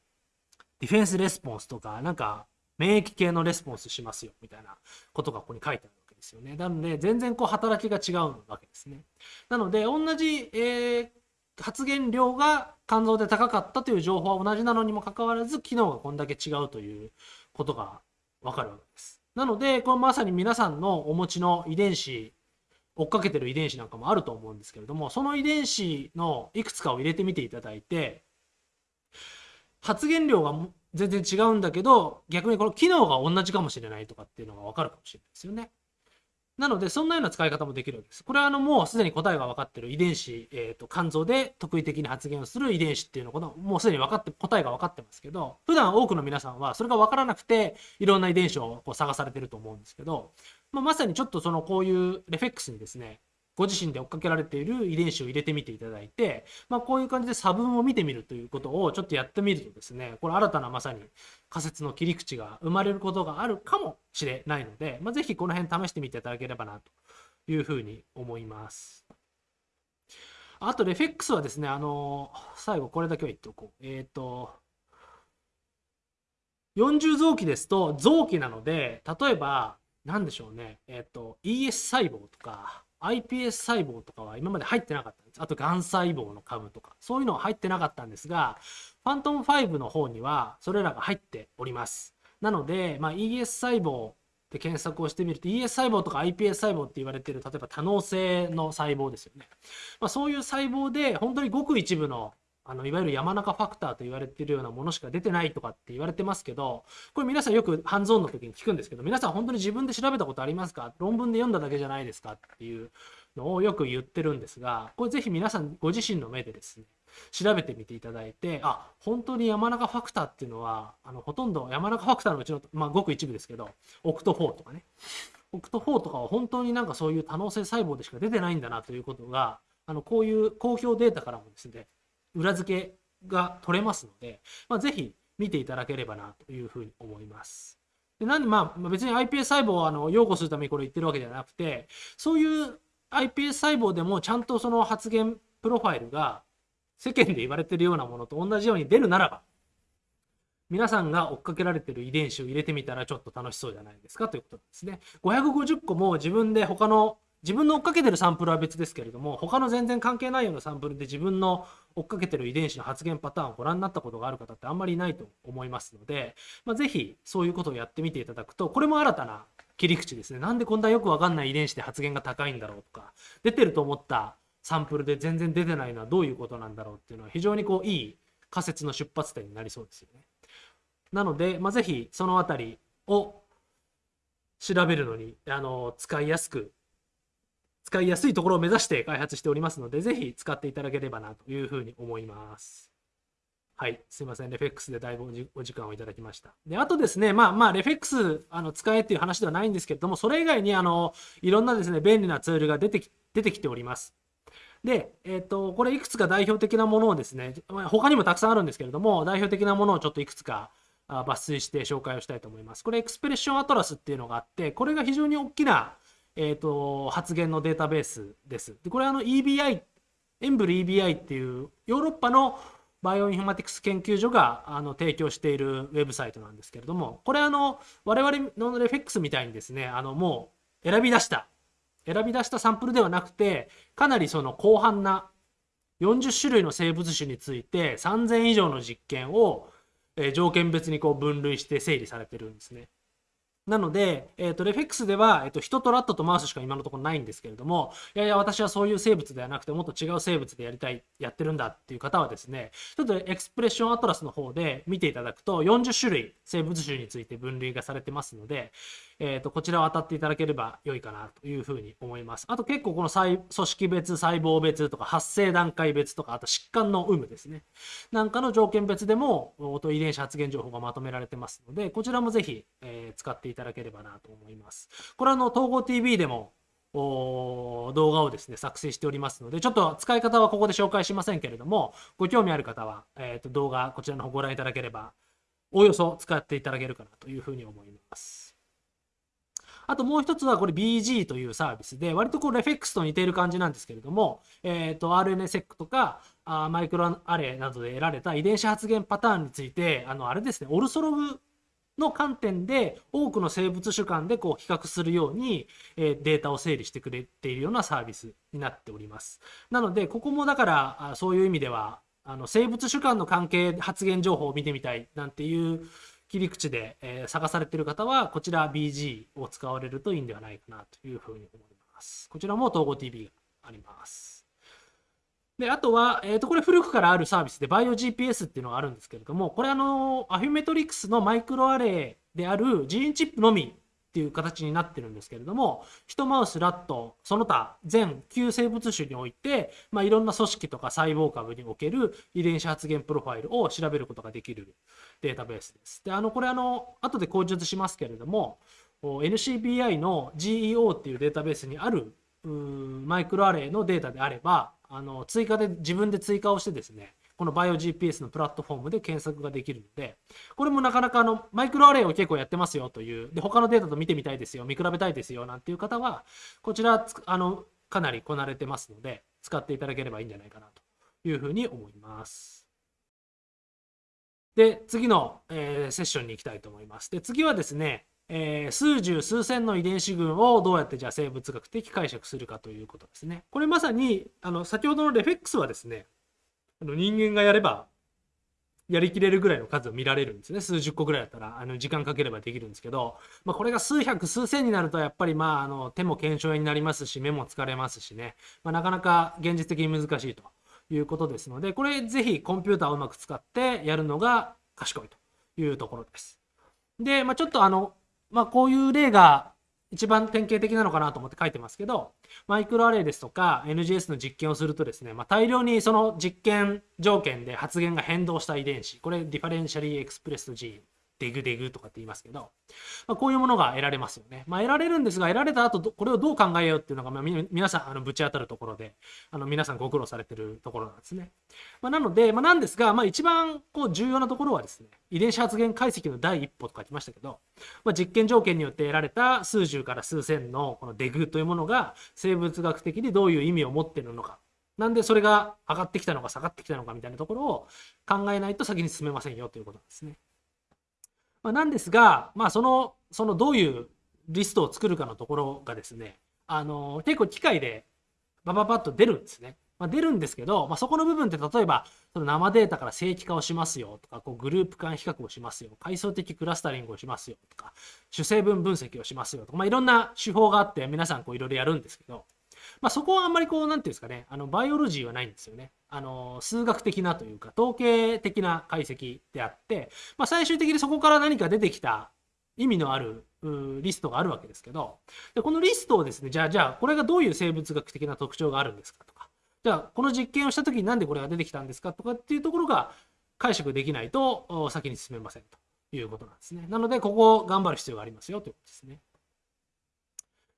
ディフェンスレスポンスとかなんか免疫系のレスポンスしますよみたいなことがここに書いてあるわけですよね。なので全然こう働きが違うわけですね。なので同じ、えー、発現量が肝臓で高かったという情報は同じなのにもかかわらず機能がこんだけ違うということがわかるわけです。なのでこれまさに皆さんのお持ちの遺伝子追っかけてる遺伝子なんかもあると思うんですけれどもその遺伝子のいくつかを入れてみていただいて発言量が全然違うんだけど、逆にこの機能が同じかもしれないとかっていうのがわかるかもしれないですよね。なので、そんなような使い方もできるわけです。これはあのもうすでに答えが分かってる遺伝子、えーと、肝臓で特異的に発現をする遺伝子っていうのこともうすでに分かって答えが分かってますけど普段多くの皆さんはそれが分からなくていろんな遺伝子をこう探されてると思うんですけど、まあ、まさにちょっとそのこういうレフェックスにですねご自身で追っかけられている遺伝子を入れてみていただいて、まあ、こういう感じで差分を見てみるということをちょっとやってみるとですねこれ新たなまさに仮説の切り口が生まれることがあるかもしれないので、まあ、ぜひこの辺試してみていただければなというふうに思います。あと、レフェックスはですね、あの最後これだけは言っておこう。えっ、ー、と、40臓器ですと臓器なので、例えば、何でしょうね、えっ、ー、と、ES 細胞とか、iPS 細胞とかは今まで入ってなかったんです。あと、がん細胞の株とか、そういうのは入ってなかったんですが、ファントム5の方にはそれらが入っております。なので、まあ、ES 細胞で検索をしてみると ES 細胞とか iPS 細胞って言われてる例えば多能性の細胞ですよね。まあ、そういう細胞で本当にごく一部のあのいわゆる山中ファクターと言われてるようなものしか出てないとかって言われてますけどこれ皆さんよくハンズオンの時に聞くんですけど皆さん本当に自分で調べたことありますか？論文で読んだだけじゃないですかっていうのをよく言ってるんですがこれぜひ皆さんご自身の目でですね調べてみていただいてあ本当に山中ファクターっていうのはあのほとんど山中ファクターのうちの、まあ、ごく一部ですけどオクト4とかね。オクト4とかは本当になんかそういう多能性細胞でしか出てないんだなということがあのこういう公表データからもですね裏付けが取れますので、まあ、ぜひ見ていただければなというふうに思います。でなんでまあ別に iPS 細胞をあの擁護するためにこれ言ってるわけではなくてそういう iPS 細胞でもちゃんとその発現プロファイルが世間で言われてるようなものと同じように出るならば皆さんが追っかけられてる遺伝子を入れてみたらちょっと楽しそうじゃないですかということですね。550個も自分で他の自分の追っかけてるサンプルは別ですけれども他の全然関係ないようなサンプルで自分の追っかけてる遺伝子の発現パターンをご覧になったことがある方ってあんまりいないと思いますので、まあ、ぜひそういうことをやってみていただくとこれも新たな切り口ですねなんでこんなよくわかんない遺伝子で発現が高いんだろうとか出てると思ったサンプルで全然出てないのはどういうことなんだろうっていうのは非常にこういい仮説の出発点になりそうですよね。なので、まあ、ぜひそのあたりを調べるのにあの使いやすく使いやすいところを目指して開発しておりますので、ぜひ使っていただければなというふうに思います。はい、すいません。 RefEx でだいぶお時間をいただきました。で、あとですね、まあまあ、 RefEx あの使えっていう話ではないんですけれども、それ以外にあのいろんなですね、便利なツールが出てき出てきております。で、えっ、ー、と、これいくつか代表的なものをですね、他にもたくさんあるんですけれども、代表的なものをちょっといくつか抜粋して紹介をしたいと思います。これ Expression Atlas っていうのがあって、これが非常に大きなえーと、発現のデータベースです。でこれはあの EBI、 EMBL EBI っていうヨーロッパのバイオインフォマティクス研究所があの提供しているウェブサイトなんですけれども、これあの我々の RefEx みたいにですね、あのもう選び出した、選び出したサンプルではなくて、かなりその広範な40種類の生物種について3000以上の実験を条件別にこう分類して整理されてるんですね。なので、えっ、と、 RefEx では、えっ、と、人とラットとマウスしか今のところないんですけれども、いやいや、私はそういう生物ではなくて、もっと違う生物でやりたい、やってるんだっていう方はですね、ちょっと Expression Atlas の方で見ていただくと、40種類生物種について分類がされてますので、えっ、と、こちらを当たっていただければ良いかなというふうに思います。あと結構この細組織別、細胞別とか発生段階別とか、あと疾患の有無ですね。なんかの条件別でも、音遺伝子発現情報がまとめられてますので、こちらもぜひ、えー使っていただければなと思います。これはあの、統合 TV でも、動画をですね、作成しておりますので、ちょっと使い方はここで紹介しませんけれども、ご興味ある方は、えーと動画、こちらの方ご覧いただければ、おおよそ使っていただけるかなというふうに思います。あともう一つはこれ BG というサービスで、割とこうレフェクスと似ている感じなんですけれども、えっ、と RNA-seq とかあマイクロアレイなどで得られた遺伝子発現パターンについて、あの、あれですね、オルソログの観点で多くの生物種間でこう比較するように、えデータを整理してくれているようなサービスになっております。なので、ここもだから、そういう意味では、あの生物種間の関係発言情報を見てみたいなんていう切り口で、え探されている方は、こちら BG を使われるといいんではないかなというふうに思います。こちらも統合 TV があります。で、あとは、えっ、と、これ古くからあるサービスでバイオ GPS っていうのがあるんですけれども、これあの、アフィメトリクスのマイクロアレイであるジーンチップのみっていう形になってるんですけれども、ヒトマウス、ラット、その他全9生物種において、まあ、いろんな組織とか細胞株における遺伝子発現プロファイルを調べることができるデータベースです。で、あの、これあの、後で口述しますけれども、NCBI の GEO っていうデータベースにあるうーマイクロアレイのデータであれば、あの追加で自分で追加をしてですね、この BioGPS のプラットフォームで検索ができるので、これもなかなかあのマイクロアレイを結構やってますよという、で他のデータと見てみたいですよ、見比べたいですよなんていう方は、こちらあのかなりこなれてますので、使っていただければいいんじゃないかなというふうに思います。で、次の、えーセッションに行きたいと思います。で、次はですね、えー数十数千の遺伝子群をどうやってじゃあ生物学的解釈するかということですね。これまさにあの先ほどのレフェックスはですねあの人間がやればやりきれるぐらいの数を見られるんですね数十個ぐらいだったらあの時間かければできるんですけど、まあ、これが数百数千になるとやっぱりまああの手も腱鞘炎になりますし目も疲れますしね、まあ、なかなか現実的に難しいということですのでこれぜひコンピューターをうまく使ってやるのが賢いというところです。で、まあ、ちょっとあのまあ、こういう例が一番典型的なのかなと思って書いてますけど、マイクロアレイですとか NGS の実験をするとですね、まあ、大量にその実験条件で発現が変動した遺伝子、これ differentially expressed gene、DEG DEG とかって言いますけど、まあ、こういうものが得られますよね。まあ、得られるんですが、得られた後ど、これをどう考えようっていうのが、まあ、皆さん、あのぶち当たるところで、あの皆さんご苦労されてるところなんですね。まあ、なので、まあ、なんですが、まあ、一番こう重要なところはですね、遺伝子発現解析の第一歩と書きましたけど、まあ、実験条件によって得られた数十から数千のこのデグというものが生物学的にどういう意味を持ってるのか。なんでそれが上がってきたのか下がってきたのかみたいなところを考えないと先に進めませんよということなんですね。まあ、なんですが、まあ、その、そのどういうリストを作るかのところがですね、あの、結構機械でバババッと出るんですね。まあ、出るんですけど、まあ、そこの部分って例えば、その生データから正規化をしますよとか、こうグループ間比較をしますよ、階層的クラスタリングをしますよとか、主成分分析をしますよとか、まあ、いろんな手法があって皆さんこういろいろやるんですけど、まあ、そこはあんまりこう、なんていうんですかね、あの、バイオロジーはないんですよね。あの、数学的なというか、統計的な解析であって、まあ、最終的にそこから何か出てきた意味のあるリストがあるわけですけど、でこのリストをですね、じゃあ、じゃあ、これがどういう生物学的な特徴があるんですかとか、じゃあ、この実験をしたときになんでこれが出てきたんですかとかっていうところが解釈できないと先に進めませんということなんですね。なので、ここを頑張る必要がありますよということですね。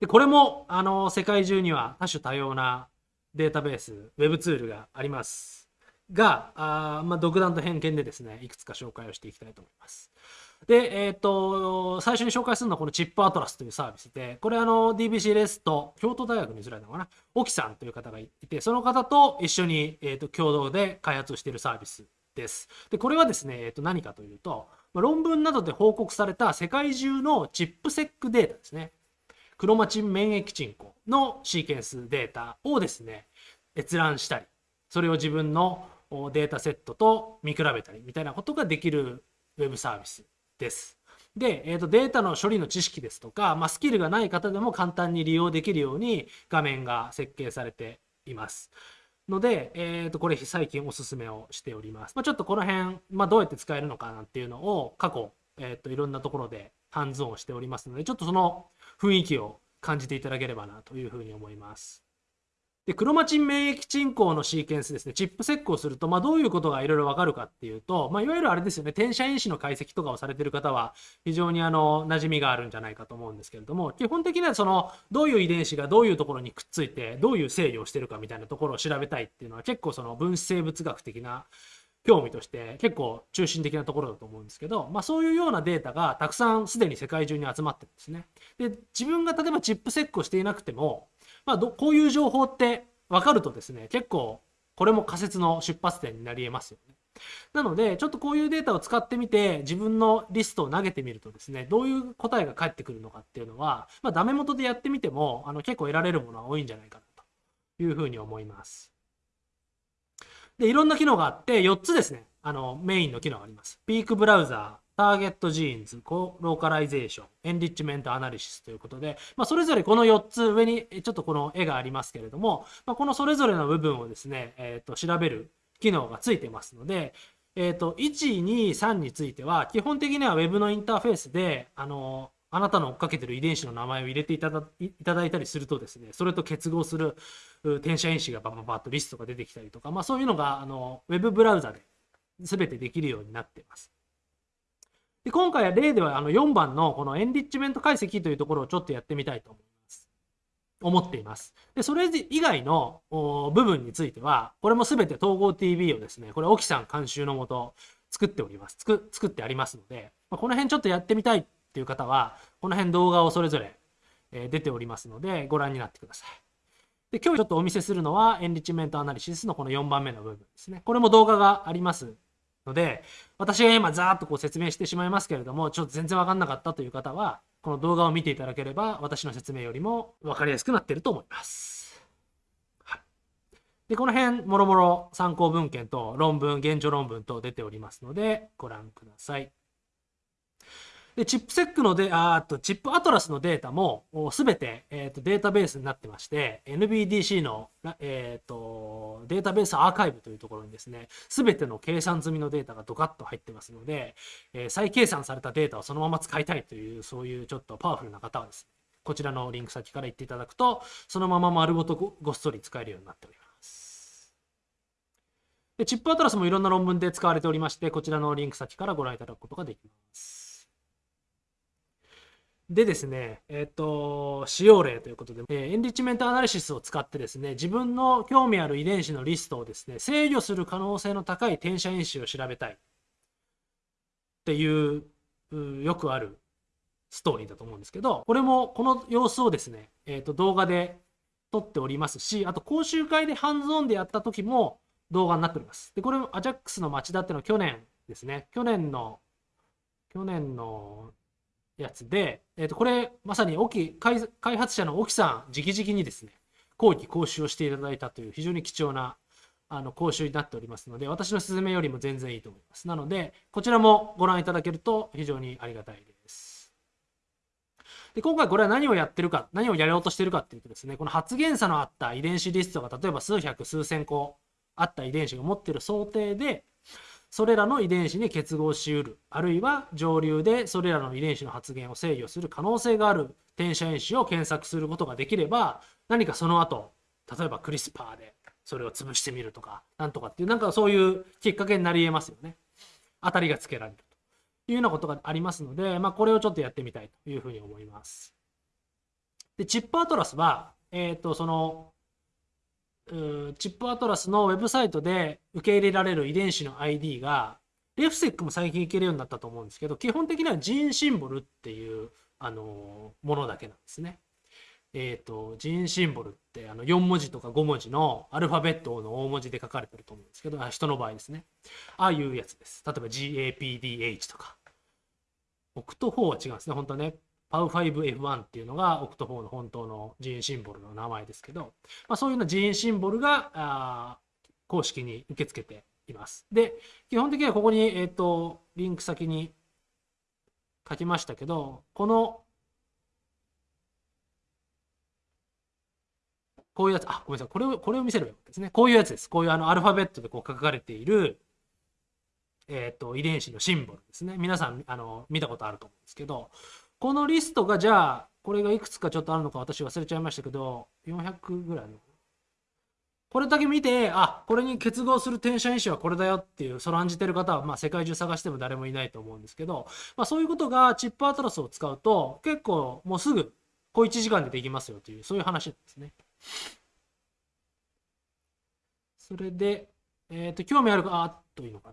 で、これも、あの、世界中には多種多様なデータベース、ウェブツールがあります。が、あまあ、独断と偏見でですね、いくつか紹介をしていきたいと思います。で、えっ、と、最初に紹介するのはこのチップアトラスというサービスで、これあの DBC レスト、京都大学にずらいのかな、沖さんという方がいて、その方と一緒に、えー、と共同で開発をしているサービスです。で、これはですね、えー、と何かというと、まあ論文などで報告された世界中のチップセックデータですね。クロマチン免疫チンコのシーケンスデータをですね、閲覧したり、それを自分のデータセットと見比べたりみたいなことができるウェブサービスです。で、えー、とデータの処理の知識ですとか、まあ、スキルがない方でも簡単に利用できるように画面が設計されています。ので、えー、とこれ最近おすすめをしております。まあ、ちょっとこの辺、まあ、どうやって使えるのかなっていうのを過去、えー、といろんなところでハンズオンしておりますので、ちょっとその雰囲気を感じていただければなというふうに思います。で、クロマチン免疫鎮行のシーケンスですね、チップセックをすると、まあ、どういうことがいろいろわかるかっていうと、まあ、いわゆるあれですよね、転写因子の解析とかをされてる方は、非常にあの、馴染みがあるんじゃないかと思うんですけれども、基本的にはその、どういう遺伝子がどういうところにくっついて、どういう制御をしてるかみたいなところを調べたいっていうのは、結構その分子生物学的な興味として結構中心的なところだと思うんですけど、まあ、そういうようなデータがたくさんすでに世界中に集まってるんですね。で自分が例えばチップセックをしていなくても、まあ、こういう情報って分かるとですね、結構これも仮説の出発点になり得ますよね。なので、ちょっとこういうデータを使ってみて、自分のリストを投げてみるとですね、どういう答えが返ってくるのかっていうのは、まあ、ダメ元でやってみても、あの結構得られるものは多いんじゃないかなというふうに思います。で、いろんな機能があって、4つですね、あの、メインの機能があります。 Peak Browser、Target Genes、Colocalization、Enrichment Analysis ということで、まあ、それぞれこの4つ上にちょっとこの絵がありますけれども、まあ、このそれぞれの部分をですね、えー、と調べる機能がついてますので、えー、と1、2、3については基本的には Web のインターフェースで、あのあなたの追っかけてる遺伝子の名前を入れていただいたいたりするとですね、それと結合する転写因子がバババッとリストが出てきたりとか、まあ、そういうのがあの Web ブラウザで全てできるようになっています。で今回は例ではあの4番のこのエンリッチメント解析というところをちょっとやってみたいと思います。思っています。で、それ以外の部分については、これも全て統合 TV をですね、これ、沖さん監修のもと作っております。作作ってありますので、まあ、この辺ちょっとやってみたいっていう方は、この辺動画をそれぞれ、え出ておりますので、ご覧になってください。で、今日ちょっとお見せするのは、エンリッチメントアナリシスのこの4番目の部分ですね。これも動画がありますので、私が今ざーっとこう説明してしまいますけれども、ちょっと全然わかんなかったという方は、この動画を見ていただければ、私の説明よりも分かりやすくなっていると思います。はい、で、この辺、もろもろ参考文献と論文、現状論文と出ておりますので、ご覧ください。で、チップセックので、あと、チップアトラスのデータも、すべて、えっ、ー、と、データベースになってまして、NBDC の、えっ、ー、と、データベースアーカイブというところにですね、すべての計算済みのデータがドカッと入ってますので、えー、再計算されたデータをそのまま使いたいという、そういうちょっとパワフルな方はですね、こちらのリンク先から行っていただくと、そのまま丸ごとごっそり使えるようになっております。で、チップアトラスもいろんな論文で使われておりまして、こちらのリンク先からご覧いただくことができます。でですね、えっ、ー、と、使用例ということで、えー、エンリッチメントアナリシスを使ってですね、自分の興味ある遺伝子のリストをですね、制御する可能性の高い転写因子を調べたいっていう、よくあるストーリーだと思うんですけど、これもこの様子をですね、えっ、ー、と、動画で撮っておりますし、あと講習会でハンズオンでやった時も動画になっております。で、これもアジャックスの町田ってのは去年ですね、去年の、去年のやつで、えー、とこれまさに沖開開発者の沖さん直々にですね後期講習をしていただいたという非常に貴重なあの講習になっておりますので私の説明よりも全然いいと思います。なのでこちらもご覧いただけると非常にありがたいです。で今回これは何をやってるか何をやろうとしてるかっていうとですねこの発現差のあった遺伝子リストが例えば数百数千個あった遺伝子が持ってる想定でそれらの遺伝子に結合しうる。あるいは上流でそれらの遺伝子の発現を制御する可能性がある転写因子を検索することができれば何かその後例えばクリスパーでそれを潰してみるとかなんとかっていうなんかそういうきっかけになり得ますよね。当たりがつけられるというようなことがありますので、まあ、これをちょっとやってみたいというふうに思います。でチップアトラスはえ、ー、とそのChIP-Atlas のウェブサイトで受け入れられる遺伝子の ID が、 RefSeq も最近いけるようになったと思うんですけど、基本的には gene symbol っていう、あのものだけなんですね。えっ、ー、と、 gene symbol ってあの4文字とか5文字のアルファベットの大文字で書かれてると思うんですけど、あ人の場合ですね。ああいうやつです。例えば GAPDH とか。 Oct4は違うんですね。本当はね。 POU5F1 っていうのが Oct4の本当の gene symbol の名前ですけど、まあ、そういうのジーンシンボルがあ公式に受け付けています。で、基本的にはここに、えっ、ー、と、リンク先に書きましたけど、この、こういうやつ、あ、ごめんなさい。これを、これを見せればよかったですね。こういうやつです。こういうあのアルファベットでこう書かれている、えっ、ー、と、遺伝子のシンボルですね。皆さん、あの、見たことあると思うんですけど、このリストがじゃあ、これがいくつかちょっとあるのか私忘れちゃいましたけど、400ぐらいの。これだけ見て、あ、これに結合する転写因子はこれだよっていう、その案じてる方は、まあ世界中探しても誰もいないと思うんですけど、まあそういうことがチップアトラスを使うと、結構もうすぐ、小1時間でできますよという、そういう話ですね。それで、えっ、ー、と、興味あるか、あっといいのか。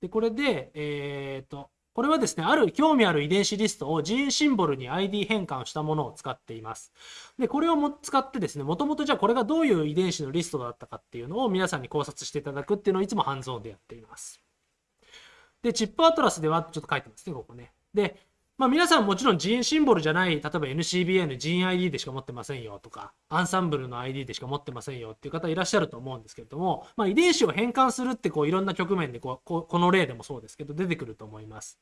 で、これで、えっ、ー、と、これはですね、ある興味ある遺伝子リストをジーンシンボルに ID 変換したものを使っています。で、これをも使ってですね、もともとじゃあこれがどういう遺伝子のリストだったかっていうのを皆さんに考察していただくっていうのをいつもハンズオンでやっています。で、チップアトラスではちょっと書いてますね、ここね。で、まあ、皆さんもちろんジーンシンボルじゃない、例えば NCBN ジーン ID でしか持ってませんよとか、アンサンブルの ID でしか持ってませんよっていう方いらっしゃると思うんですけれども、まあ、遺伝子を変換するってこういろんな局面でこうここの例でもそうですけど出てくると思います。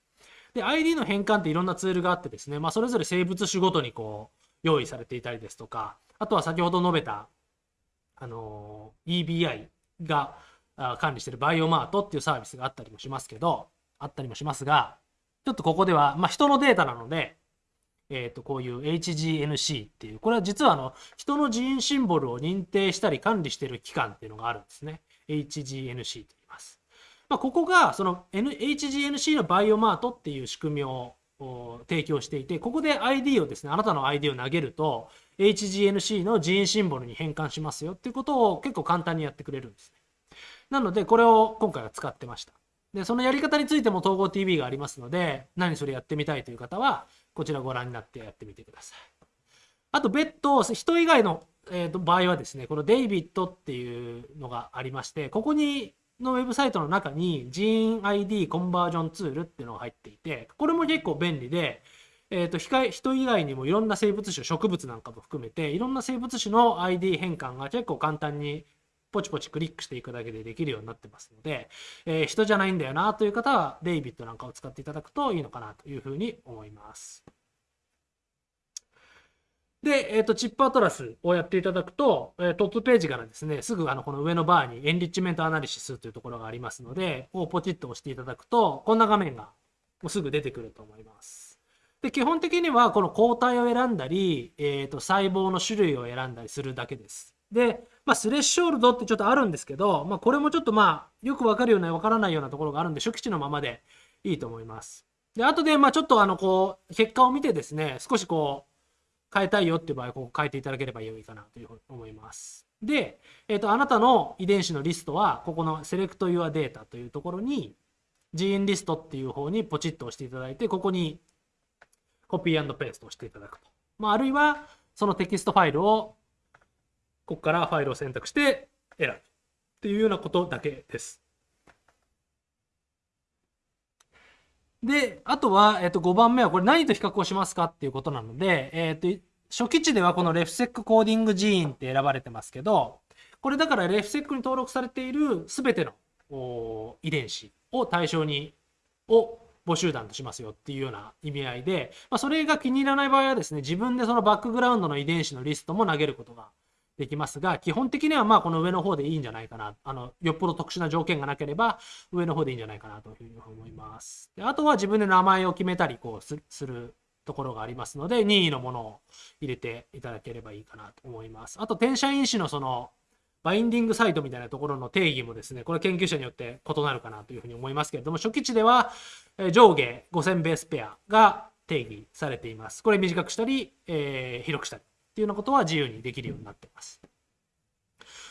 で、ID の変換っていろんなツールがあってですね、まあ、それぞれ生物種ごとにこう用意されていたりですとか、あとは先ほど述べた、あの EBI が管理しているバイオマートっていうサービスがあったりもしますけど、あったりもしますが、ちょっとここでは、まあ、人のデータなので、えっ、ー、と、こういう HGNC っていう、これは実はあの、人の人員シンボルを認定したり管理している機関っていうのがあるんですね。HGNC とま。あ、ここが、その HGNC のバイオマートっていう仕組みを提供していて、ここで ID をですね、あなたの ID を投げると、HGNC の人員シンボルに変換しますよっていうことを結構簡単にやってくれるんですね。なので、これを今回は使ってました。で、そのやり方についても統合 TV がありますので、何それやってみたいという方は、こちらご覧になってやってみてください。あと、別途、人以外の、えー、と場合はですね、このデイビットっていうのがありまして、ここに、のウェブサイトの中に GeneID コンバージョンツールっていうのが入っていて、これも結構便利で、えーと、人以外にもいろんな生物種、植物なんかも含めて、いろんな生物種の ID 変換が結構簡単にポチポチクリックしていくだけでできるようになってますので、えー、人じゃないんだよなという方は、デイビッドなんかを使っていただくといいのかなというふうに思います。で、えっ、ー、と、チップアトラスをやっていただくと、えー、トップページからですね、すぐあの、この上のバーにエンリッチメントアナリシスというところがありますので、をポチッと押していただくと、こんな画面がもうすぐ出てくると思います。で、基本的にはこの抗体を選んだり、えっ、ー、と、細胞の種類を選んだりするだけです。で、まあ、スレッショールドってちょっとあるんですけど、まあ、これもちょっとまあ、よくわかるような、わからないようなところがあるんで、初期値のままでいいと思います。で、後で、まあ、ちょっとあの、こう、結果を見てですね、少しこう、変えたいよっていう場合、こう変えていただければいいかなというふうに思います。で、えっ、ー、と、あなたの遺伝子のリストは、ここの Select Your Data というところに、gene list っていう方にポチッと押していただいて、ここにコピーペーストをしていただくと。まあ、あるいは、そのテキストファイルをここからファイルを選択して選ぶっていうようなことだけです。で、あとは、えっと、5番目はこれ何と比較をしますかっていうことなので、えっと、初期値ではこの RefSeq coding gene って選ばれてますけど、これだからレフセックに登録されている全ての遺伝子を対象に、を母集団としますよっていうような意味合いで、まあ、それが気に入らない場合はですね、自分でそのバックグラウンドの遺伝子のリストも投げることができますが、基本的にはまあこの上の方でいいんじゃないかな。あの、よっぽど特殊な条件がなければ、上の方でいいんじゃないかなというふうに思います。であとは自分で名前を決めたり、こうするところがありますので、任意のものを入れていただければいいかなと思います。あと、転写因子のその、 binding site みたいなところの定義もですね、これ研究者によって異なるかなというふうに思いますけれども、初期値では上下5000 base pair が定義されています。これ短くしたり、えー、広くしたりっていうようなことは自由にできるようになってます。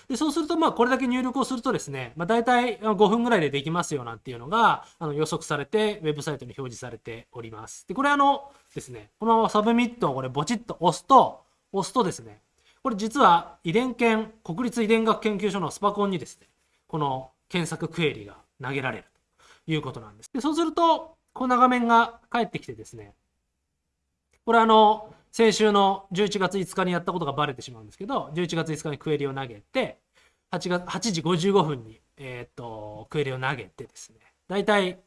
でそうすると、まあ、これだけ入力をするとですね、まあ、大体5分ぐらいでできますよなんていうのがあの予測されて、ウェブサイトに表示されております。で、これあのですね、このまま submit をこれポチッと押すと、押すとですね、これ実は遺伝研、国立遺伝学研究所のスパコンにですね、この検索クエリが投げられるということなんです。でそうすると、こんな画面が返ってきてですね、これあの、先週の11月5日にやったことがバレてしまうんですけど、11月5日にクエリを投げて、8, 月8時55分に、えっ、と、クエリを投げてですね、だいたい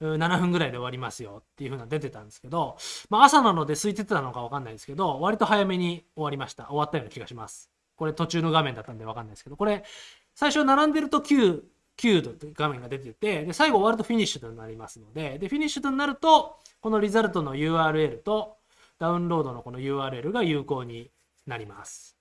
7分ぐらいで終わりますよっていう風な出てたんですけど、まあ、朝なので空いてたのか分かんないですけど、割と早めに終わりました。終わったような気がします。これ途中の画面だったんで分かんないですけど、これ、最初並んでると9、9度って画面が出てて、で、最後終わるとフィニッシュとなりますので、で、フィニッシュとなると、このリザルトの URL とダウンロードのこの URL が有効になります。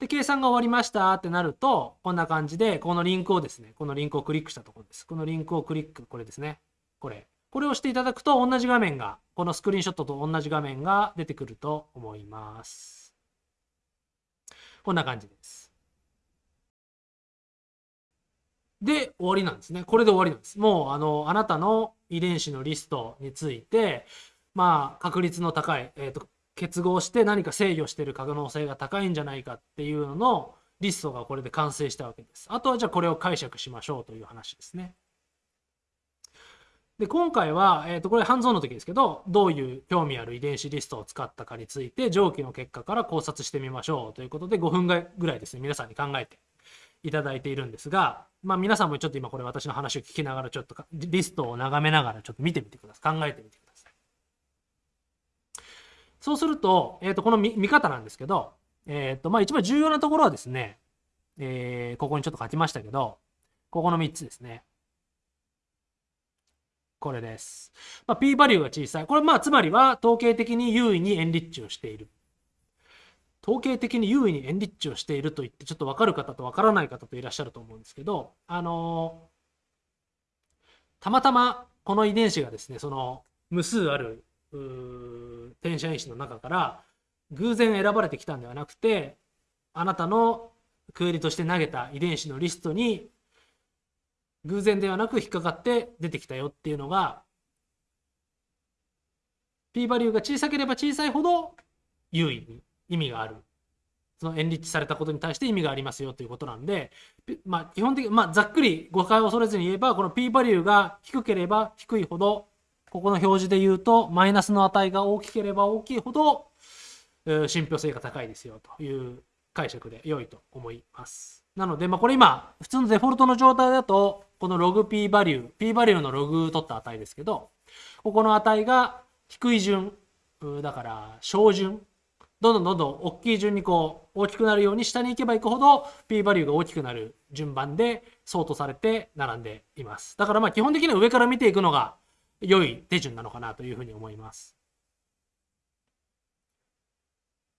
で、計算が終わりましたってなると、こんな感じで、このリンクをですね、このリンクをクリックしたところです。このリンクをクリック、これですね。これ。これをしていただくと、同じ画面が、このスクリーンショットと同じ画面が出てくると思います。こんな感じです。で、終わりなんですね。これで終わりなんです。もう、あの、あなたの遺伝子のリストについて、まあ、確率の高い、えっ、ー、と、結合して何か制御してる可能性が高いんじゃないかっていうののリストがこれで完成したわけです。あとはじゃあこれを解釈しましょうという話ですね。で、今回は、えっ、ー、と、これ半蔵の時ですけど、どういう興味ある遺伝子リストを使ったかについて、上記の結果から考察してみましょうということで、5分ぐらいですね、皆さんに考えていただいているんですが、まあ皆さんもちょっと今これ私の話を聞きながら、ちょっとリストを眺めながらちょっと見てみてください。考えてみてください。そうすると、えっ、ー、と、この見見方なんですけど、えっ、ー、と、まあ、一番重要なところはですね、えー、ここにちょっと書きましたけど、ここの3つですね。これです。まあ、p バリューが小さい。これまあつまりは統計的に優位にエンリッチをしている。統計的に優位にエンリッチをしていると言ってちょっと分かる方と分からない方といらっしゃると思うんですけど、あのー、たまたまこの遺伝子がですね、その無数ある転写因子の中から偶然選ばれてきたんではなくてあなたのクエリとして投げた遺伝子のリストに偶然ではなく引っかかって出てきたよっていうのが p バリューが小さければ小さいほど優位に意味がある。そのエンリッチされたことに対して意味がありますよということなんで、まあ、基本的に、まあ、ざっくり誤解を恐れずに言えばこの p バリューが低ければ低いほどここの表示で言うと、マイナスの値が大きければ大きいほど、信憑性が高いですよという解釈で良いと思います。なので、まあ、これ今、普通のデフォルトの状態だと、このログ p バリュー、p バリューのログ取った値ですけど、ここの値が低い順、だから小順、どんどんどんどん大きい順にこう大きくなるように下に行けば行くほど p バリューが大きくなる順番でソートされて並んでいます。だからまあ基本的には上から見ていくのが良い手順なのかなというふうに思います。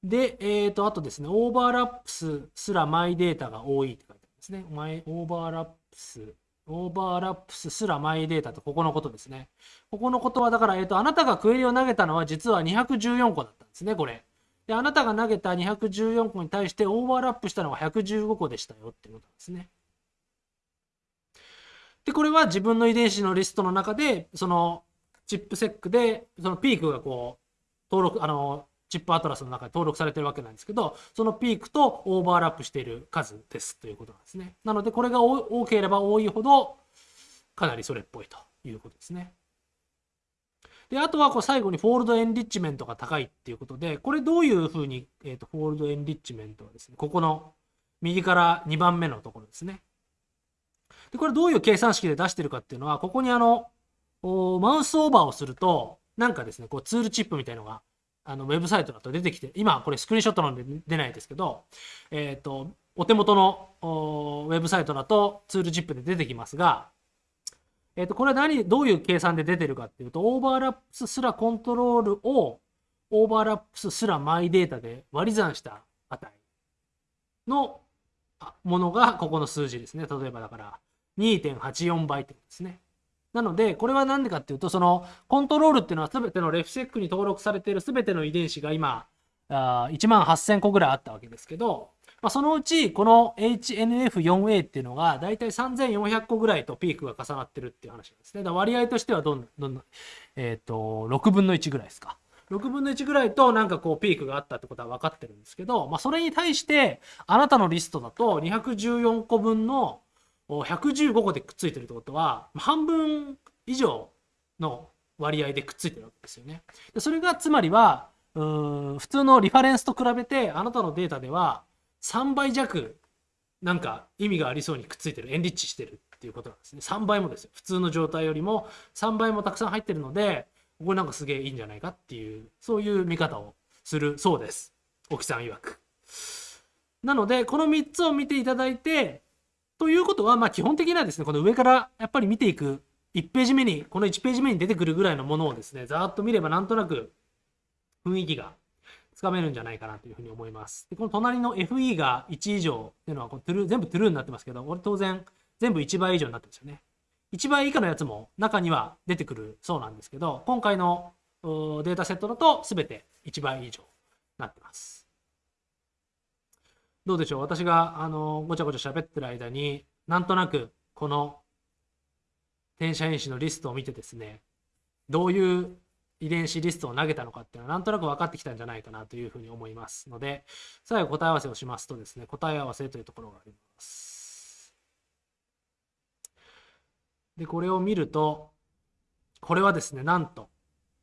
で、えっ、ー、と、あとですね、 Overlaps スラ My data が多いって書いてあるんですね。 My overlaps、Overlaps スラ My data とここのことですね。ここのことは、だから、えっ、ー、と、あなたがクエリを投げたのは実は214個だったんですね、これ。で、あなたが投げた214個に対してオーバーラップしたのが115個でしたよっていうことなんですね。で、これは自分の遺伝子のリストの中で、そのChIP-seq で、そのピークがこう、登録、あの、 ChIP-Atlas の中で登録されてるわけなんですけど、そのピークとオーバーラップしている数ですということなんですね。なので、これが多ければ多いほど、かなりそれっぽいということですね。で、あとはこう最後に fold enrichment が高いっていうことで、これどういうふうに、えーと、 fold enrichment はですね、ここの右から2番目のところですね。で、これどういう計算式で出してるかっていうのは、ここにあの、マウスオーバーをすると、なんかですね、こうツールチップみたいのが、あの、ウェブサイトだと出てきて、今これスクリーンショットなんで出ないですけど、えっ、ー、と、お手元のウェブサイトだとツールチップで出てきますが、えっ、ー、と、これは何、どういう計算で出てるかっていうと、 Overlaps スラ Control を、Overlaps スラ My data で割り算した値のものがここの数字ですね。例えばだから、2.84倍ってですね。なので、これは何でかっていうと、そのコントロールっていうのは全てのレフセックに登録されている全ての遺伝子が今、あ1万8000個ぐらいあったわけですけど、まあ、そのうちこの HNF4A っていうのが大体3400個ぐらいとピークが重なってるっていう話なんですね。だ割合としてはどんどん、えっ、ー、と、6分の1ぐらいですか。6分の1ぐらいとなんかこうピークがあったってことは分かってるんですけど、まあ、それに対してあなたのリストだと214個分の115個でくっついてるってことは半分以上の割合でくっついてるわけですよね。でそれがつまりはう普通のリファレンスと比べてあなたのデータでは3倍弱なんか意味がありそうにくっついてるエンリッチしてるっていうことなんですね。3倍もですよ。普通の状態よりも3倍もたくさん入ってるのでこれなんかすげえいいんじゃないかっていうそういう見方をするそうです。沖さん曰く。なのでこの3つを見ていただいてということはまあ基本的にはですねこの上からやっぱり見ていく1ページ目にこの1ページ目に出てくるぐらいのものをですねざーっと見ればなんとなく雰囲気がつかめるんじゃないかなというふうに思います。でこの隣の FE が1以上っていうのはこうトゥルー全部トゥルーになってますけど、これ当然全部1倍以上になってますよね。1倍以下のやつも中には出てくるそうなんですけど、今回のデータセットだと全て1倍以上になってます。どうでしょう？私があのごちゃごちゃ喋ってる間になんとなくこの転写因子のリストを見てですねどういう遺伝子リストを投げたのかっていうのはなんとなく分かってきたんじゃないかなというふうに思いますので最後答え合わせをしますとですね答え合わせというところがあります。でこれを見るとこれはですねなんと、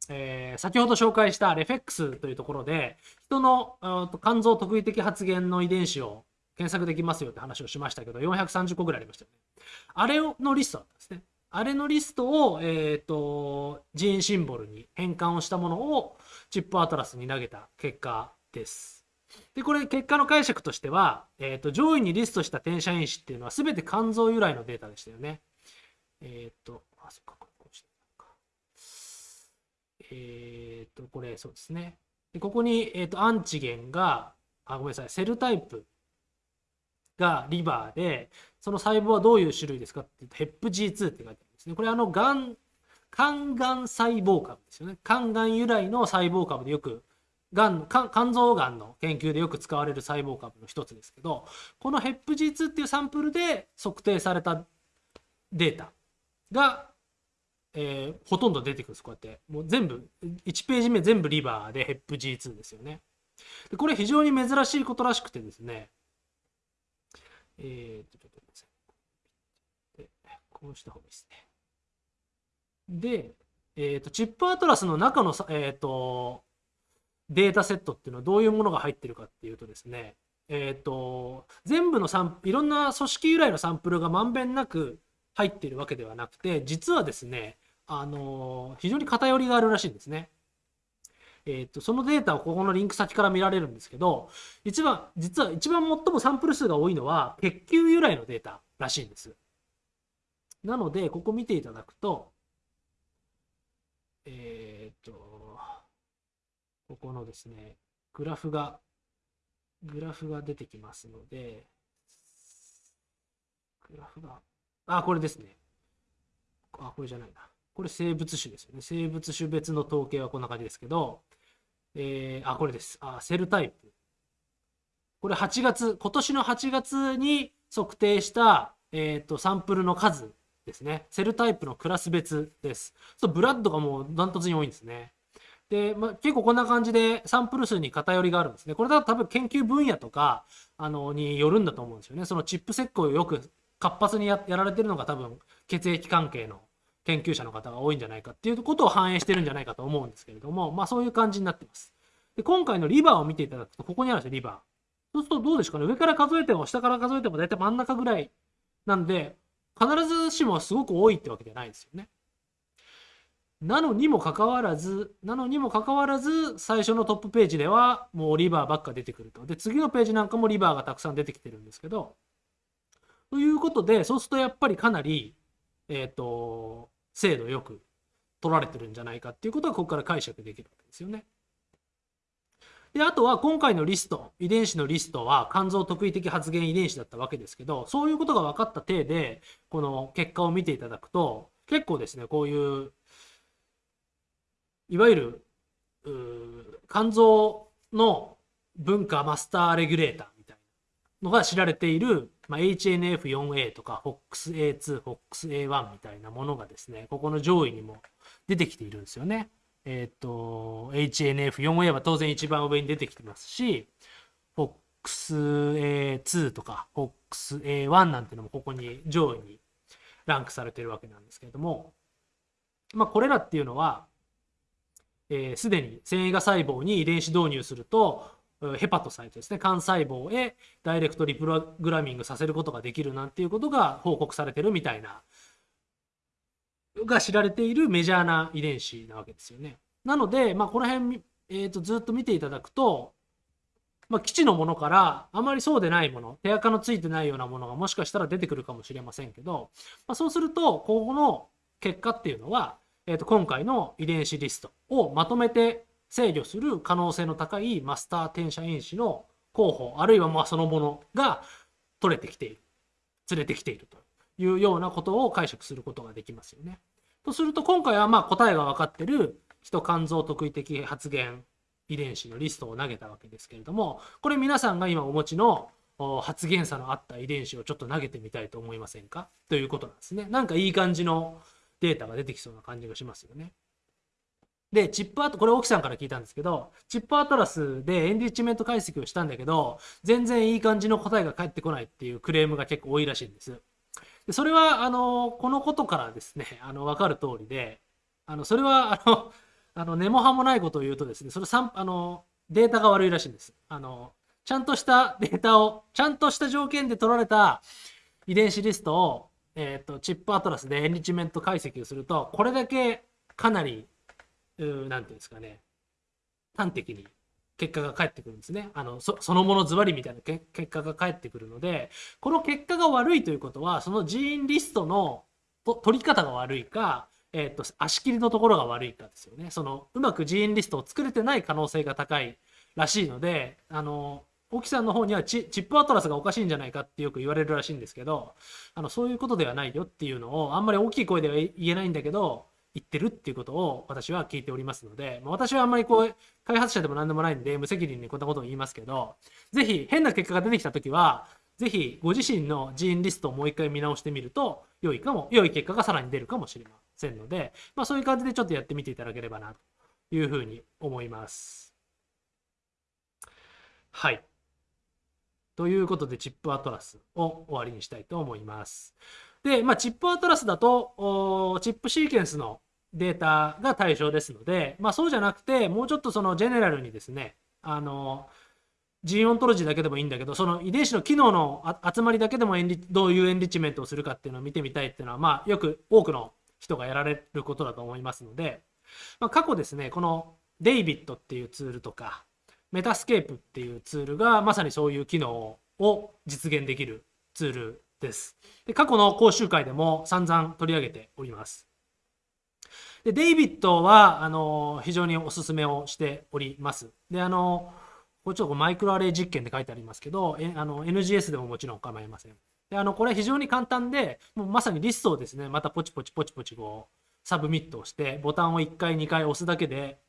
えー、先ほど紹介したレフェックスというところで人の肝臓特異的発現の遺伝子を検索できますよって話をしましたけど430個ぐらいありましたよねあれのリストだったんですねあれのリストを、えーと、ジーンシンボルに変換をしたものをチップアトラスに投げた結果です。でこれ結果の解釈としては、えーと、上位にリストした転写因子っていうのは全て肝臓由来のデータでしたよね。えっ、ー、と、あ、そっ、か。えっ、と、これそうですね。でここに、えーとアンチゲンが、あ、ごめんなさい、セルタイプがリバーで、その細胞はどういう種類ですかって言うと、ヘップ G2 って書いてあるんですね。これあの、がん、肝がん細胞株ですよね。肝がん由来の細胞株でよく、がん肝臓がんの研究でよく使われる細胞株の一つですけど、このヘップ G2 っていうサンプルで測定されたデータが、えー、ほとんど出てくるんです。こうやって。もう全部、1ページ目全部リバーでヘップ G2 ですよね。でこれ非常に珍しいことらしくてですね、えー、と、ちょっと待ってください。こうした方がいいですね。で、えっ、と、チップアトラスの中の、えっ、と、データセットっていうのはどういうものが入ってるかっていうとですね、えっ、と、全部のサンいろんな組織由来のサンプルがまんべんなく入ってるわけではなくて、実はですね、あの非常に偏りがあるらしいんですね。えーと、そのデータをここのリンク先から見られるんですけど一番実は一番最もサンプル数が多いのは血球由来のデータらしいんです。なのでここ見ていただくとえっ、ー、とここのですねグラフがグラフが出てきますのでグラフがあこれですねあこれじゃないなこれ生物種ですよね生物種別の統計はこんな感じですけどえー、あ、これです。あ、セルタイプ。これ8月、今年の8月に測定した、えーと、サンプルの数ですね。セルタイプのクラス別です。そうブラッドがもうダントツに多いんですね。で、まあ、結構こんな感じでサンプル数に偏りがあるんですね。これだと多分研究分野とかあのによるんだと思うんですよね。そのチップ石膏をよく活発にやられてるのが多分血液関係の研究者の方が多いんじゃないかっていうことを反映してるんじゃないかと思うんですけれども、まあそういう感じになってます。で今回のリバーを見ていただくと、ここにあるんですよ、リバー。そうするとどうですかね？上から数えても下から数えても大体真ん中ぐらいなんで、必ずしもすごく多いってわけじゃないですよね。なのにもかかわらず、なのにもかかわらず、最初のトップページではもうリバーばっか出てくると。で、次のページなんかもリバーがたくさん出てきてるんですけど、ということで、そうするとやっぱりかなり、えっ、ー、と、精度よく取られてるんじゃないかっていうことがここから解釈できるわけですよね。であとは今回のリスト遺伝子のリストは肝臓特異的発現遺伝子だったわけですけどそういうことが分かった体でこの結果を見ていただくと結構ですねこういういわゆる肝臓の文化マスターレギュレーターみたいなのが知られているまあ、HNF4A とか FOXA2、FOXA1 みたいなものがですね、ここの上位にも出てきているんですよね。えっ、と、HNF4A は当然一番上に出てきてますし、FOXA2 とか FOXA1 なんてのもここに上位にランクされてるわけなんですけれども、まあ、これらっていうのは、す、えー、で、に繊維が細胞に遺伝子導入すると、ヘパトサイトですね、幹細胞へダイレクトリプログラミングさせることができるなんていうことが報告されてるみたいな、が知られているメジャーな遺伝子なわけですよね。なので、まあ、この辺、えー、とずっと見ていただくと、まあ、基地のものからあまりそうでないもの手垢のついてないようなものがもしかしたら出てくるかもしれませんけど、まあ、そうするとここの結果っていうのは、えー、と今回の遺伝子リストをまとめて制御する可能性の高いマスター転写因子の候補あるいはまあそのものが取れてきている連れてきているというようなことを解釈することができますよね。とすると今回はまあ答えが分かってる人肝臓特異的発現遺伝子のリストを投げたわけですけれどもこれ皆さんが今お持ちの発現差のあった遺伝子をちょっと投げてみたいと思いませんか？ということなんですね。なんかいい感じのデータが出てきそうな感じがしますよね。で、チップアート、これ沖さんから聞いたんですけど、チップアトラスでエンリッチメント解析をしたんだけど、全然いい感じの答えが返ってこないっていうクレームが結構多いらしいんです。でそれは、あの、このことからですね、あの、わかる通りで、あの、それは、あの、あの根も葉もないことを言うとですね、それあの、データが悪いらしいんです。あの、ちゃんとしたデータを、ちゃんとした条件で取られた遺伝子リストを、えっ、ー、と、チップアトラスでエンリッチメント解析をすると、これだけかなりなんていうんですかね、端的に結果が返ってくるんですね。あのそのものズバリみたいな結果が返ってくるので、この結果が悪いということは、そのジーンリストの取り方が悪いか、えーと、足切りのところが悪いかですよね。そのうまくジーンリストを作れてない可能性が高いらしいので、あの沖さんの方にはチップアトラスがおかしいんじゃないかってよく言われるらしいんですけど、あのそういうことではないよっていうのをあんまり大きい声では言えないんだけど、言ってるっていうことを私は聞いておりますので、まあ、私はあんまりこう開発者でも何でもないんで無責任にこんなことを言いますけどぜひ変な結果が出てきた時はぜひご自身のジーンリストをもう一回見直してみると良いかも良い結果がさらに出るかもしれませんので、まあ、そういう感じでちょっとやってみていただければなというふうに思います。はい。ということで ChIP-Atlas を終わりにしたいと思います。で、まあ、 ChIP-Atlas だと ChIP sequence のデータが対象ですので、まあ、そうじゃなくてもうちょっとその general にですねあの Gene Ontology だけでもいいんだけどその遺伝子の機能の集まりだけでもどういう enrichment をするかっていうのを見てみたいっていうのは、まあ、よく多くの人がやられることだと思いますので、まあ、過去ですねこの DAVID っていうツールとか Metascape っていうツールがまさにそういう機能を実現できるツールです。で過去の講習会でも散々取り上げております。で、 DAVID は、あの、非常におすすめをしております。で、あの、これちょっとマイクロアレイ実験って書いてありますけど、えあの NGS でももちろん構いません。で、あの、これ非常に簡単で、もうまさにリストをですね、またポチポチポチポチこう、サブミットをして、ボタンを1回2回押すだけで、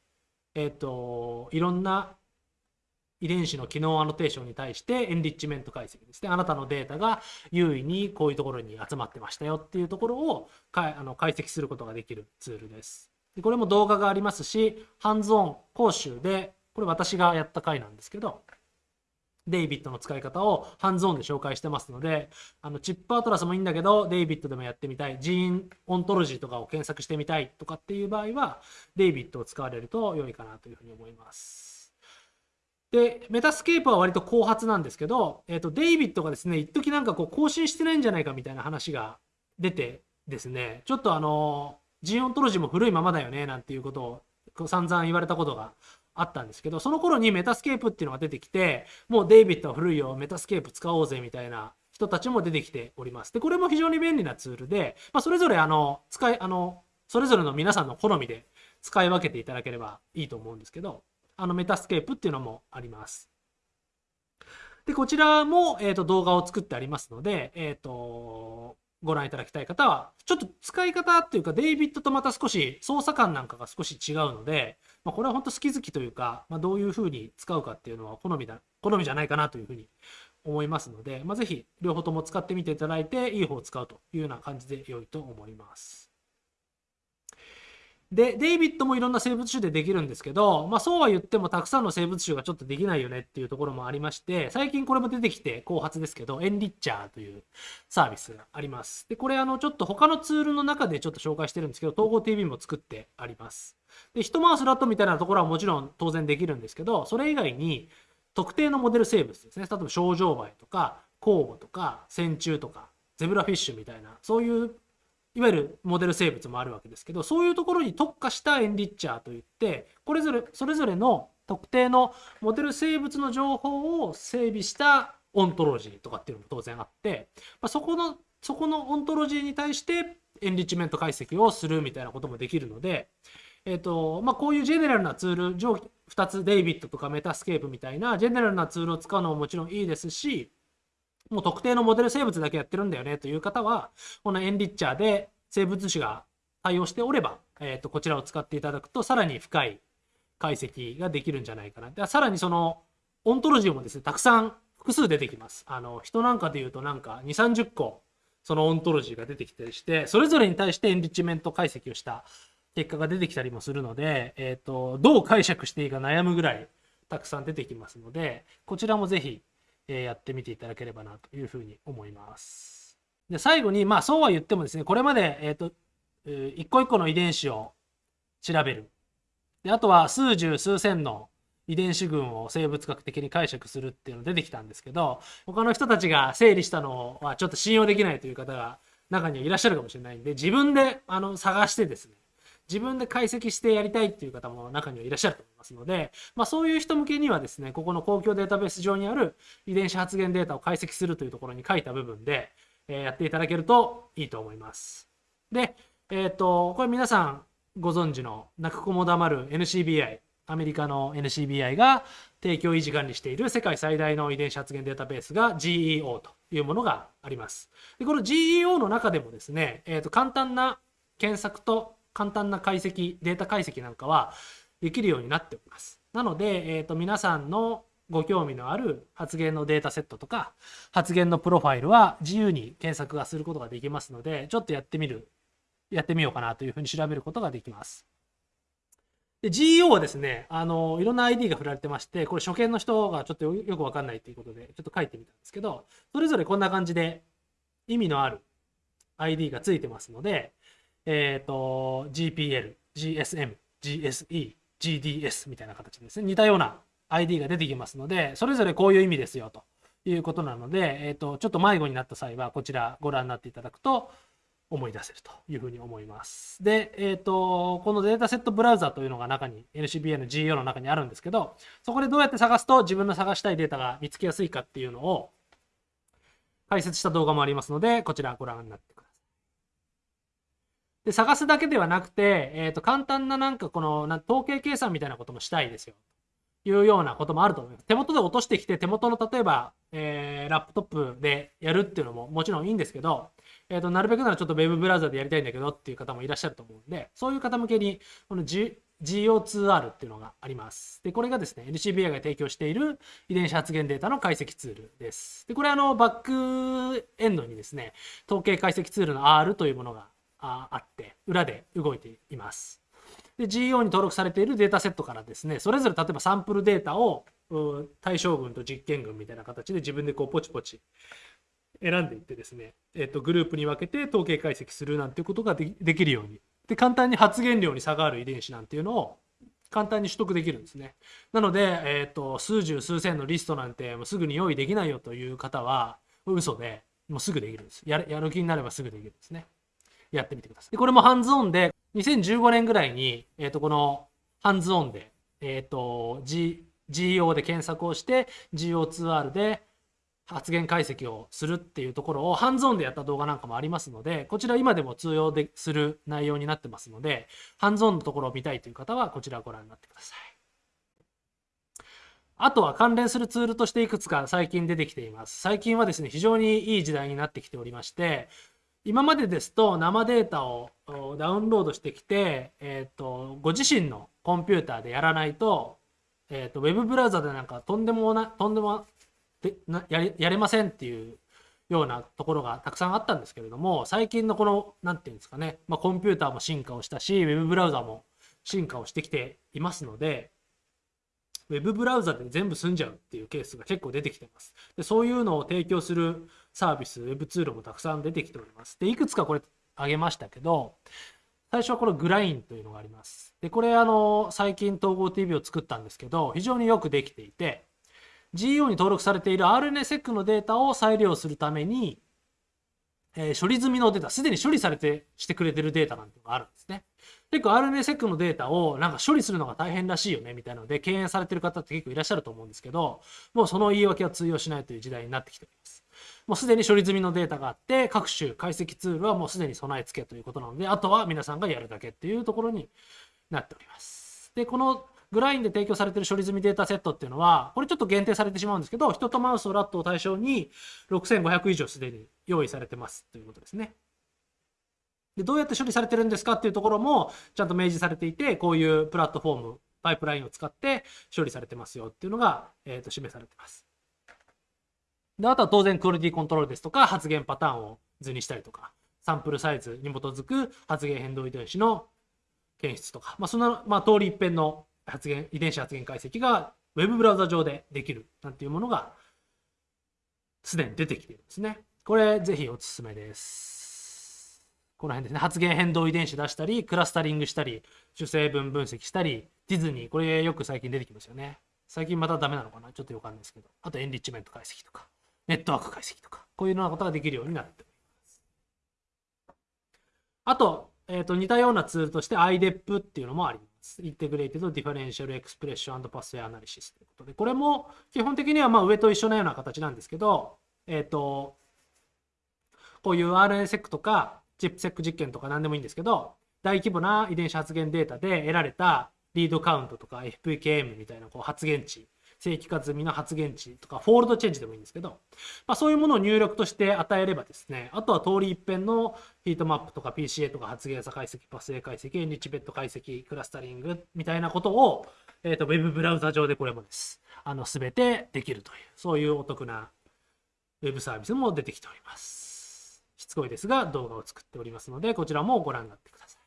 えっ、ー、と、いろんな遺伝子の機能アノテーションに対して enrichment 解析ですね。あなたのデータが有意にこういうところに集まってましたよっていうところをかあの解析することができるツールです。でこれも動画がありますし、ハンズオン講習で、これ私がやった回なんですけど、DAVID の使い方をハンズオンで紹介してますので、あの ChIP-Atlas もいいんだけど、 DAVID でもやってみたい、 Gene Ontology とかを検索してみたいとかっていう場合は、 DAVID を使われると良いかなというふうに思います。で、 Metascape は割と後発なんですけど、えっ、ー、と、 DAVID がですね、一時なんかこう更新してないんじゃないかみたいな話が出てですね、ちょっとあの、 Gene Ontology も古いままだよね、なんていうことを散々言われたことがあったんですけど、その頃に Metascape っていうのが出てきて、もう DAVID は古いよ、 Metascape 使おうぜみたいな人たちも出てきております。で、これも非常に便利なツールで、まあ、それぞれあの、使い、あの、それぞれの皆さんの好みで使い分けていただければいいと思うんですけど、あの Metascape っていうのもあります。で、こちらも、えーと、動画を作ってありますので、えっ、ー、と、ご覧いただきたい方は、ちょっと使い方っていうか、 DAVID とまた少し操作感なんかが少し違うので、まあ、これは本当好き好きというか、まあ、どういうふうに使うかっていうのは好みだ、好みじゃないかなというふうに思いますので、まあ、ぜひ両方とも使ってみていただいて、いい方を使うというような感じで良いと思います。で、デイビッドもいろんな生物種でできるんですけど、まあそうは言ってもたくさんの生物種がちょっとできないよねっていうところもありまして、最近これも出てきて後発ですけど、エンリッチャーというサービスがあります。で、これあのちょっと他のツールの中でちょっと紹介してるんですけど、統合 TV も作ってあります。で、一回すラットみたいなところはもちろん当然できるんですけど、それ以外に特定のモデル生物ですね。例えば、ショウジョウバエとか、酵母とか、線虫とか、ゼブラフィッシュみたいな、そういういわゆるモデル生物もあるわけですけど、そういうところに特化した Enrichr といって、これぞれ、それぞれの特定のモデル生物の情報を整備したオントロジーとかっていうのも当然あって、まあ、そこの、そこのオントロジーに対して enrichment 解析をするみたいなこともできるので、えっ、ー、と、まあ、こういう general なツール、上2つ、 DAVID とか Metascape みたいな general なツールを使うのももちろんいいですし、もう特定のモデル生物だけやってるんだよねという方は、この Enrichr で生物種が対応しておれば、えー、とこちらを使っていただくとさらに深い解析ができるんじゃないかな。でさらにそのオントロジーもですねたくさん複数出てきます。あのヒトなんかで言うとなんか2、30個そのオントロジーが出てきたりしてそれぞれに対して enrichment 解析をした結果が出てきたりもするので、えーと、どう解釈していいか悩むぐらいたくさん出てきますのでこちらもぜひ、え、やってみていただければなというふうに思います。で、最後に、まあそうは言ってもですね、これまで、えっ、ー、と、一個一個の遺伝子を調べる。で、あとは数十数千の遺伝子群を生物学的に解釈するっていうの出てきたんですけど、他の人たちが整理したのはちょっと信用できないという方が中にはいらっしゃるかもしれないんで、自分であの探してですね、自分で解析してやりたいっていう方も中にはいらっしゃると思いますので、まあ、そういう人向けにはですね、ここの公共データベース上にある遺伝子発現データを解析するというところに書いた部分で、えやっていただけるといいと思います。で、えっ、と、これ皆さんご存知の泣く子も黙る NCBI、アメリカの NCBI が提供維持管理している世界最大の遺伝子発現データベースが GEO というものがあります。でこの GEO の中でもですね、えー、と簡単な検索と簡単な解析、データ解析なんかはできるようになっております。なので、えー、と皆さんのご興味のある発言のデータセットとか発言のプロファイルは自由に検索がすることができますのでちょっとやってみるやってみようかなというふうに調べることができます。で GEO はですねあのいろんな ID が振られてましてこれ初見の人がちょっとよくわかんないということでちょっと書いてみたんですけどそれぞれこんな感じで意味のある ID がついてますのでえっ、ー、と GPL、GSM、GSE、GDS みたいな形ですね似たような ID が出てきますので、それぞれこういう意味ですよということなので、えっ、ー、と、ちょっと迷子になった際は、こちらご覧になっていただくと思い出せるというふうに思います。で、えっ、ー、と、このデータセットブラウザというのが中に、NCBA の GEO の中にあるんですけど、そこでどうやって探すと自分の探したいデータが見つけやすいかっていうのを解説した動画もありますので、こちらご覧になってください。で、探すだけではなくて、えっ、ー、と、簡単ななんかこの、な統計計算みたいなこともしたいですよ。いうようなこともあると思います。手元で落としてきて、手元の例えば、えー、ラップトップでやるっていうのももちろんいいんですけど、えーと、なるべくならちょっと Web ブラウザでやりたいんだけどっていう方もいらっしゃると思うんで、そういう方向けに、この G GO2R っていうのがあります。で、これがですね、NCBI が提供している遺伝子発現データの解析ツールです。で、これあの、バックエンドにですね、統計解析ツールの R というものがあって、裏で動いています。で GEO に登録されているデータセットからですねそれぞれ例えばサンプルデータを対象群と実験群みたいな形で自分でこうポチポチ選んでいってですね、えっと、グループに分けて統計解析するなんていうことができるようにで簡単に発現量に差がある遺伝子なんていうのを簡単に取得できるんですね。なので、えっと数十数千のリストなんてもうすぐに用意できないよという方は嘘でもうすぐできるんです。やる気になればすぐできるんですね。やってみてください。でこれもハンズオンで2015年ぐらいに、えっ、ー、と、このハンズオンで、えっ、ー、と、G、GEO で検索をして、GO2R で発言解析をするっていうところをハンズオンでやった動画なんかもありますので、こちら今でも通用でする内容になってますので、ハンズオンのところを見たいという方はこちらをご覧になってください。あとは関連するツールとしていくつか最近出てきています。最近はですね、非常にいい時代になってきておりまして、今までですと生データをダウンロードしてきて、えーと、ご自身のコンピューターでやらないと,、えーと、ウェブブラウザでなんかとんでもなとんでもでなやれやれませんっていうようなところがたくさんあったんですけれども最近のこの何て言うんですかね、まあ、コンピューターも進化をしたしウェブブラウザも進化をしてきていますのでウェブブラウザで全部済んじゃうっていうケースが結構出てきてます。でそういうのを提供するサービス、ウェブツールもたくさん出てきております。で、いくつかこれ挙げましたけど、最初はこのグラインというのがあります。で、これあの、最近統合 TV を作ったんですけど、非常によくできていて、GEO に登録されている RNSEC のデータを再利用するために、えー、処理済みのデータ、すでに処理されてしてくれてるデータなんてのがあるんですね。結構 RNSEC のデータをなんか処理するのが大変らしいよねみたいなので敬遠されてる方って結構いらっしゃると思うんですけど、もうその言い訳は通用しないという時代になってきております。もうすでに処理済みのデータがあって、各種解析ツールはもうすでに備え付けということなので、あとは皆さんがやるだけっていうところになっております。で、このグラインで提供されている処理済みデータセットっていうのは、これちょっと限定されてしまうんですけど、人とマウスとラットを対象に6500以上すでに用意されてますということですね。で、どうやって処理されてるんですかっていうところもちゃんと明示されていて、こういうプラットフォーム、パイプラインを使って処理されてますよっていうのが、えー、と示されてます。で、あとは当然クオリティコントロールですとか、発言パターンを図にしたりとか、サンプルサイズに基づく発言変動遺伝子の検出とか、まあ、その、まあ、通り一遍の発言、遺伝子発現解析が Web ブラウザ上でできるなんていうものがすでに出てきているんですね。これぜひおすすめです。この辺ですね。発現変動遺伝子出したり、クラスタリングしたり、主成分分析したり、 t-SNE、これよく最近出てきますよね。最近またダメなのかな？ちょっとよくわかんですけど。あと enrichment 解析とか、ネットワーク解析とか、こういうようなことができるようになっております。あと、えっ、ー、と、似たようなツールとして iDEP っていうのもあります。 Integrated Differential Expression Pathway Analysis ということで、これも基本的にはまあ上と一緒なような形なんですけど、えっ、ー、と、こういう RNSEC とかチップセック実験とか何でもいいんですけど、大規模な遺伝子発現データで得られた read count とか FPKM みたいなこう発現値、正規化済みの発現値とか、 fold change でもいいんですけど、まあ、そういうものを入力として与えればですね、あとは通り一遍のヒートマップとか PCA とか発現差解析、パスウェイ解析、エンリッチベッド解析、クラスタリングみたいなことを、えっ、ー、と、ウェブブラウザ上でこれもです。あの、すべてできるという、そういうお得なウェブサービスも出てきております。しつこいですが動画を作っておりますので、こちらもご覧になってください。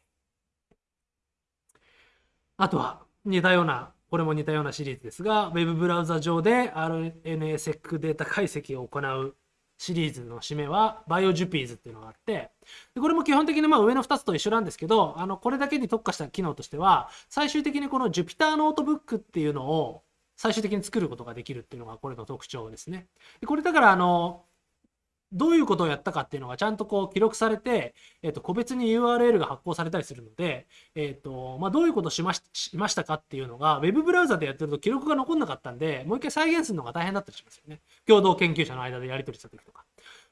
あとは似たような、これも似たようなシリーズですが、Web ブラウザ上で RNA-seq データ解析を行うシリーズの締めは BioJupies っていうのがあって、でこれも基本的にまあ上の2つと一緒なんですけど、あのこれだけに特化した機能としては、最終的にこの Jupyter ノートブックっていうのを最終的に作ることができるっていうのがこれの特徴ですね。でこれだからあのどういうことをやったかっていうのがちゃんとこう記録されて、えっ、と、個別に URL が発行されたりするので、えっ、と、まあ、どういうことをしまししましたかっていうのが、Web ブラウザでやってると記録が残んなかったんで、もう一回再現するのが大変だったりしますよね。共同研究者の間でやり取りした時とか。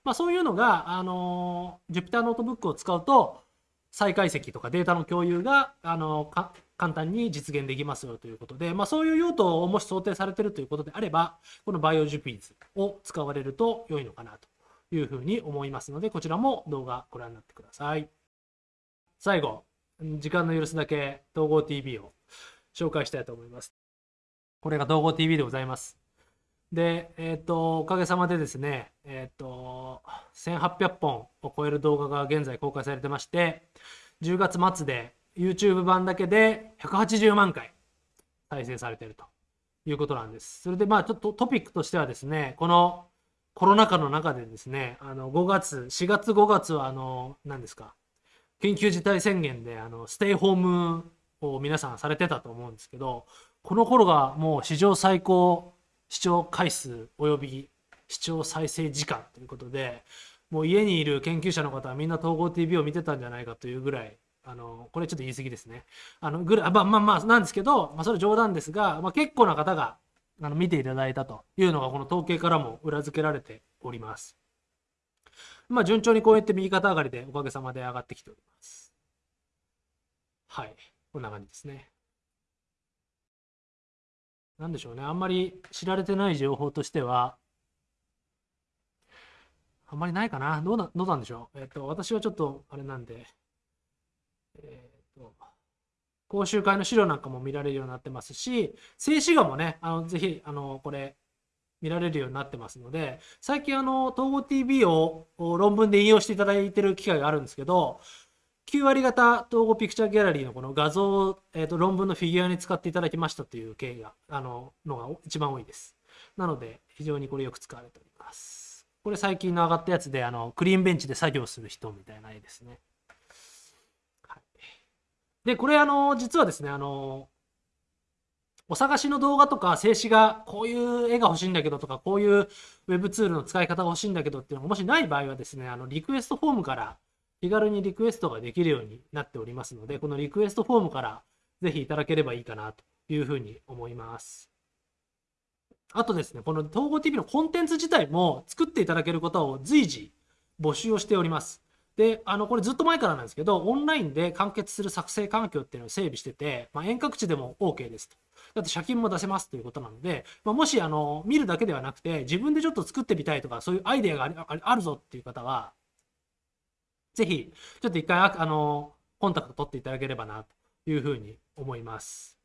まあ、そういうのが、あの Jupyter ノートブックを使うと、再解析とかデータの共有が、あの簡単に実現できますよということで、まあ、そういう用途をもし想定されてるということであれば、この BioJupies を使われると良いのかなというふうに思いますので、こちらも動画ご覧になってください。最後、時間の許すだけ統合 TV を紹介したいと思います。これが統合 TV でございます。で、えっ、ー、と、おかげさまでですね、えっ、ー、と、1800本を超える動画が現在公開されてまして、10月末で YouTube 版だけで180万回再生されているということなんです。それでまあちょっとトピックとしてはですね、このコロナ禍の中でですね、あの5月、4月5月はあの、何ですか、緊急事態宣言であのステイホームを皆さんされてたと思うんですけど、この頃がもう史上最高視聴回数および視聴再生時間ということで、もう家にいる研究者の方はみんな統合 TV を見てたんじゃないかというぐらい、あのこれちょっと言い過ぎですね。あのぐらまあまあまあなんですけど、まあ、それ冗談ですが、まあ、結構な方があの見ていただいたというのがこの統計からも裏付けられております。まあ順調にこうやって右肩上がりでおかげさまで上がってきております。はい。こんな感じですね。なんでしょうね。あんまり知られてない情報としては、あんまりないかな。どうな、どうなんでしょう。えっ、と、私はちょっと、あれなんで、えっ、と、講習会の資料なんかも見られるようになってますし、静止画もね、あのぜひ、あの、これ、見られるようになってますので、最近あの、統合 TV を論文で引用していただいている機会があるんですけど、9割型統合ピクチャーギャラリーのこの画像を、えーと、論文のフィギュアに使っていただきましたという経緯が、あの、のが一番多いです。なので、非常にこれよく使われております。これ最近の上がったやつで、あの、クリーンベンチで作業する人みたいな絵ですね。で、これあの、実はですね、あの、お探しの動画とか静止画、こういう絵が欲しいんだけどとか、こういうウェブツールの使い方が欲しいんだけどっていうのがもしない場合はですね、あの、リクエストフォームから気軽にリクエストができるようになっておりますので、このリクエストフォームからぜひいただければいいかなというふうに思います。あとですね、この統合 TV のコンテンツ自体も作っていただけることを随時募集をしております。で、あの、これずっと前からなんですけど、オンラインで完結する作成環境っていうのを整備してて、まあ、遠隔地でも OK ですと。だって借金も出せますということなので、まあ、もし、あの、見るだけではなくて、自分でちょっと作ってみたいとか、そういうアイデアがあるぞっていう方は、ぜひ、ちょっと一回、あの、コンタクト取っていただければな、というふうに思います。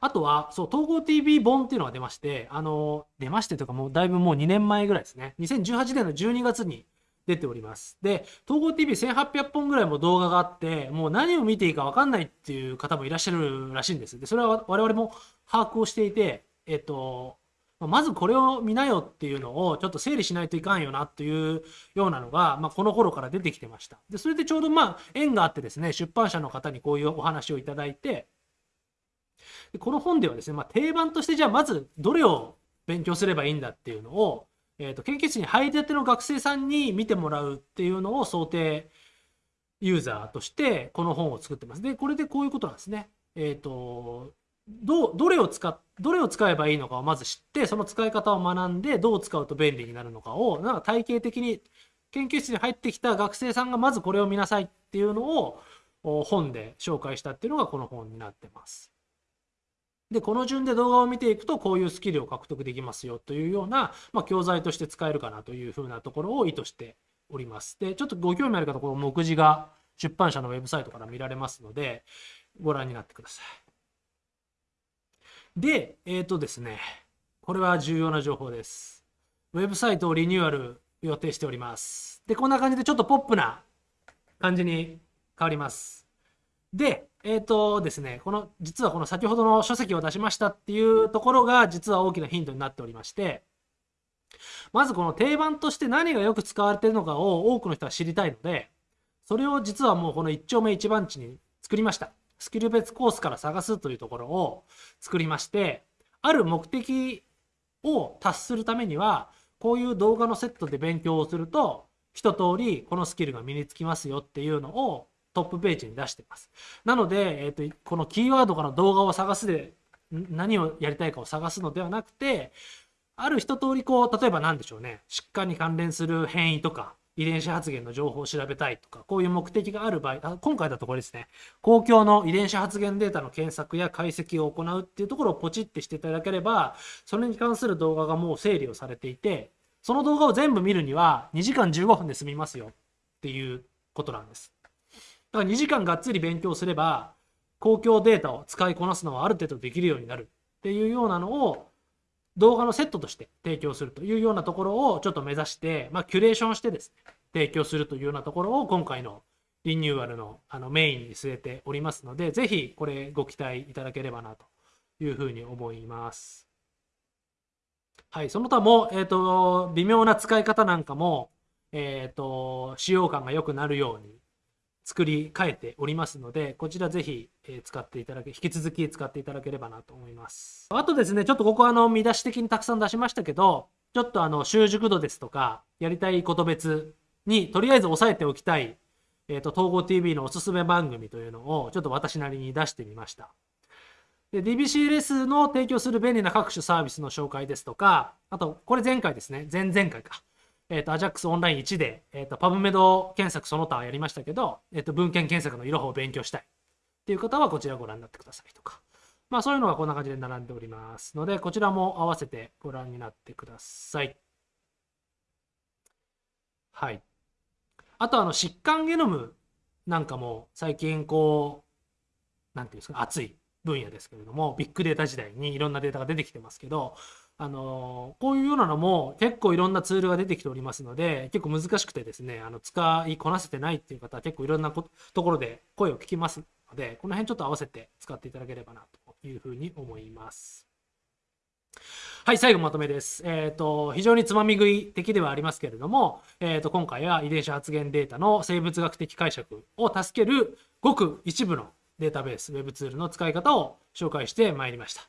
あとは、そう、統合 TV 本っていうのが出まして、あの、出ましてとかもうだいぶもう2年前ぐらいですね。2018年の12月に出ております。で、統合 TV1800 本ぐらいも動画があって、もう何を見ていいか分かんないっていう方もいらっしゃるらしいんです。で、それは我々も把握をしていて、えっと、まずこれを見なよっていうのをちょっと整理しないといかんよなというようなのが、まあ、この頃から出てきてました。で、それでちょうどまあ縁があってですね、出版社の方にこういうお話をいただいて、でこの本ではですね、まあ、定番としてじゃあまずどれを勉強すればいいんだっていうのを、えーと、研究室に入りたての学生さんに見てもらうっていうのを想定ユーザーとしてこの本を作ってます。で、これでこういうことなんですね。えっ、ー、と、どどれを使どれを使えばいいのかをまず知ってその使い方を学んでどう使うと便利になるのかをなんか体系的に研究室に入ってきた学生さんがまずこれを見なさいっていうのを本で紹介したっていうのがこの本になってます。で、この順で動画を見ていくと、こういうスキルを獲得できますよというような、まあ、教材として使えるかなというふうなところを意図しております。で、ちょっとご興味ある方、この目次が出版社のウェブサイトから見られますので、ご覧になってください。で、えっ、ー、とですね、これは重要な情報です。ウェブサイトをリニューアル予定しております。で、こんな感じでちょっとポップな感じに変わります。で、えっ、ー、とですね、この、実はこの先ほどの書籍を出しましたっていうところが、実は大きなヒントになっておりまして、まずこの定番として何がよく使われているのかを多くの人は知りたいので、それを実はもうこの一丁目一番地に作りました。スキル別コースから探すというところを作りまして、ある目的を達するためには、こういう動画のセットで勉強をすると、一通りこのスキルが身につきますよっていうのをトップページに出してます。なので、えーと、このキーワードから動画を探すで何をやりたいかを探すのではなくてある一通りこう例えば何でしょうね疾患に関連する変異とか遺伝子発現の情報を調べたいとかこういう目的がある場合今回だとこれですね公共の遺伝子発現データの検索や解析を行うっていうところをポチってしていただければそれに関する動画がもう整理をされていてその動画を全部見るには2時間15分で済みますよっていうことなんです。だから2時間がっつり勉強すれば公共データを使いこなすのはある程度できるようになるっていうようなのを動画のセットとして提供するというようなところをちょっと目指して、まあ、キュレーションしてですね提供するというようなところを今回のリニューアルのあのメインに据えておりますので、ぜひこれご期待いただければなというふうに思います。はい、その他も、えっ、ー、と、微妙な使い方なんかも、えっ、ー、と、使用感が良くなるように、作り変えておりますので、こちらぜひ、使っていただけ、引き続き使っていただければなと思います。あとですね、ちょっとここあの見出し的にたくさん出しましたけど、ちょっとあの習熟度ですとか、やりたいこと別にとりあえず押さえておきたい、えっ、ー、と、統合 TV のおすすめ番組というのをちょっと私なりに出してみました。で、DBCLS の提供する便利な各種サービスの紹介ですとか、あと、これ前回ですね、前々回か。えっ、ー、と、AJAX オンライン1で、えっ、ー、と、パブメド検索その他やりましたけど、えっ、ー、と、文献検索のいろはを勉強したいっていう方はこちらご覧になってくださいとか。まあ、そういうのがこんな感じで並んでおりますので、こちらも合わせてご覧になってください。はい。あと、あの、疾患ゲノムなんかも最近こう、なんていうんですか、熱い分野ですけれども、ビッグデータ時代にいろんなデータが出てきてますけど、あのこういうようなのも結構いろんなツールが出てきておりますので結構難しくてですねあの使いこなせてないっていう方は結構いろんなところで声を聞きますのでこの辺ちょっと合わせて使っていただければなというふうに思います。はい、最後まとめです。えっ、ー、と、非常につまみ食い的ではありますけれども、えっ、ー、と、今回は遺伝子発現データの生物学的解釈を助けるごく一部のデータベース、ウェブツールの使い方を紹介してまいりました。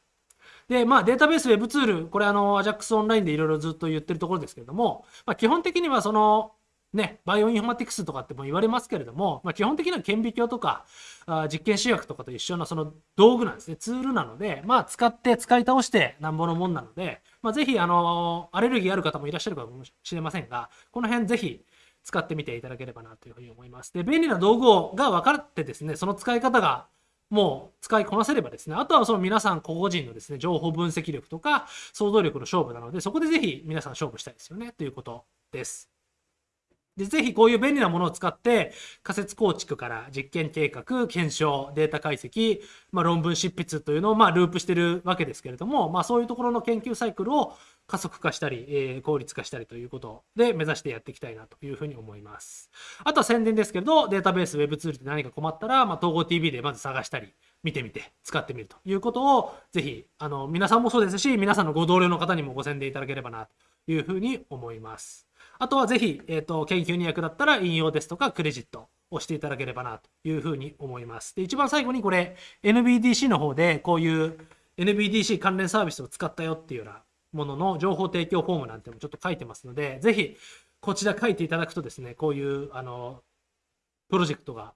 で、まあ、データベース、ウェブツール、これ、あの、AJAX オンラインでいろいろずっと言ってるところですけれども、まあ、基本的にはその、ね、バイオインフォマティクスとかっても言われますけれども、まあ、基本的には顕微鏡とかあ実験試薬とかと一緒のその道具なんですね、ツールなので、まあ、使って使い倒してなんぼのもんなので、まあ、ぜひ、あのアレルギーある方もいらっしゃるかもしれませんが、この辺ぜひ使ってみていただければなというふうに思います。で、便利な道具が分かってですね、その使い方がもう使いこなせればですね、あとはその皆さん個々人のですね、情報分析力とか想像力の勝負なので、そこでぜひ皆さん勝負したいですよね、ということです。で、ぜひこういう便利なものを使って仮説構築から実験計画、検証、データ解析、まあ、論文執筆というのをまあループしてるわけですけれども、まあ、そういうところの研究サイクルを加速化したり、えー、効率化したりということで目指してやっていきたいなというふうに思います。あとは宣伝ですけど、データベース、ウェブツールで何か困ったら、まあ、統合 TV でまず探したり、見てみて使ってみるということをぜひあの皆さんもそうですし皆さんのご同僚の方にもご宣伝いただければなというふうに思います。あとはぜひ、えーと、研究に役立ったら引用ですとかクレジットをしていただければなというふうに思います。で、一番最後にこれ NBDC の方でこういう NBDC 関連サービスを使ったよっていうようなものの情報提供フォームなんてもちょっと書いてますので、ぜひこちら書いていただくとですね、こういうあのプロジェクトが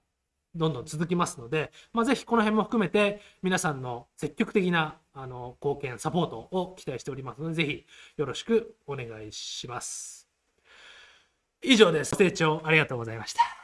どんどん続きますので、まあ、ぜひこの辺も含めて皆さんの積極的なあの貢献、サポートを期待しておりますので、ぜひよろしくお願いします。以上です。ご清聴ありがとうございました。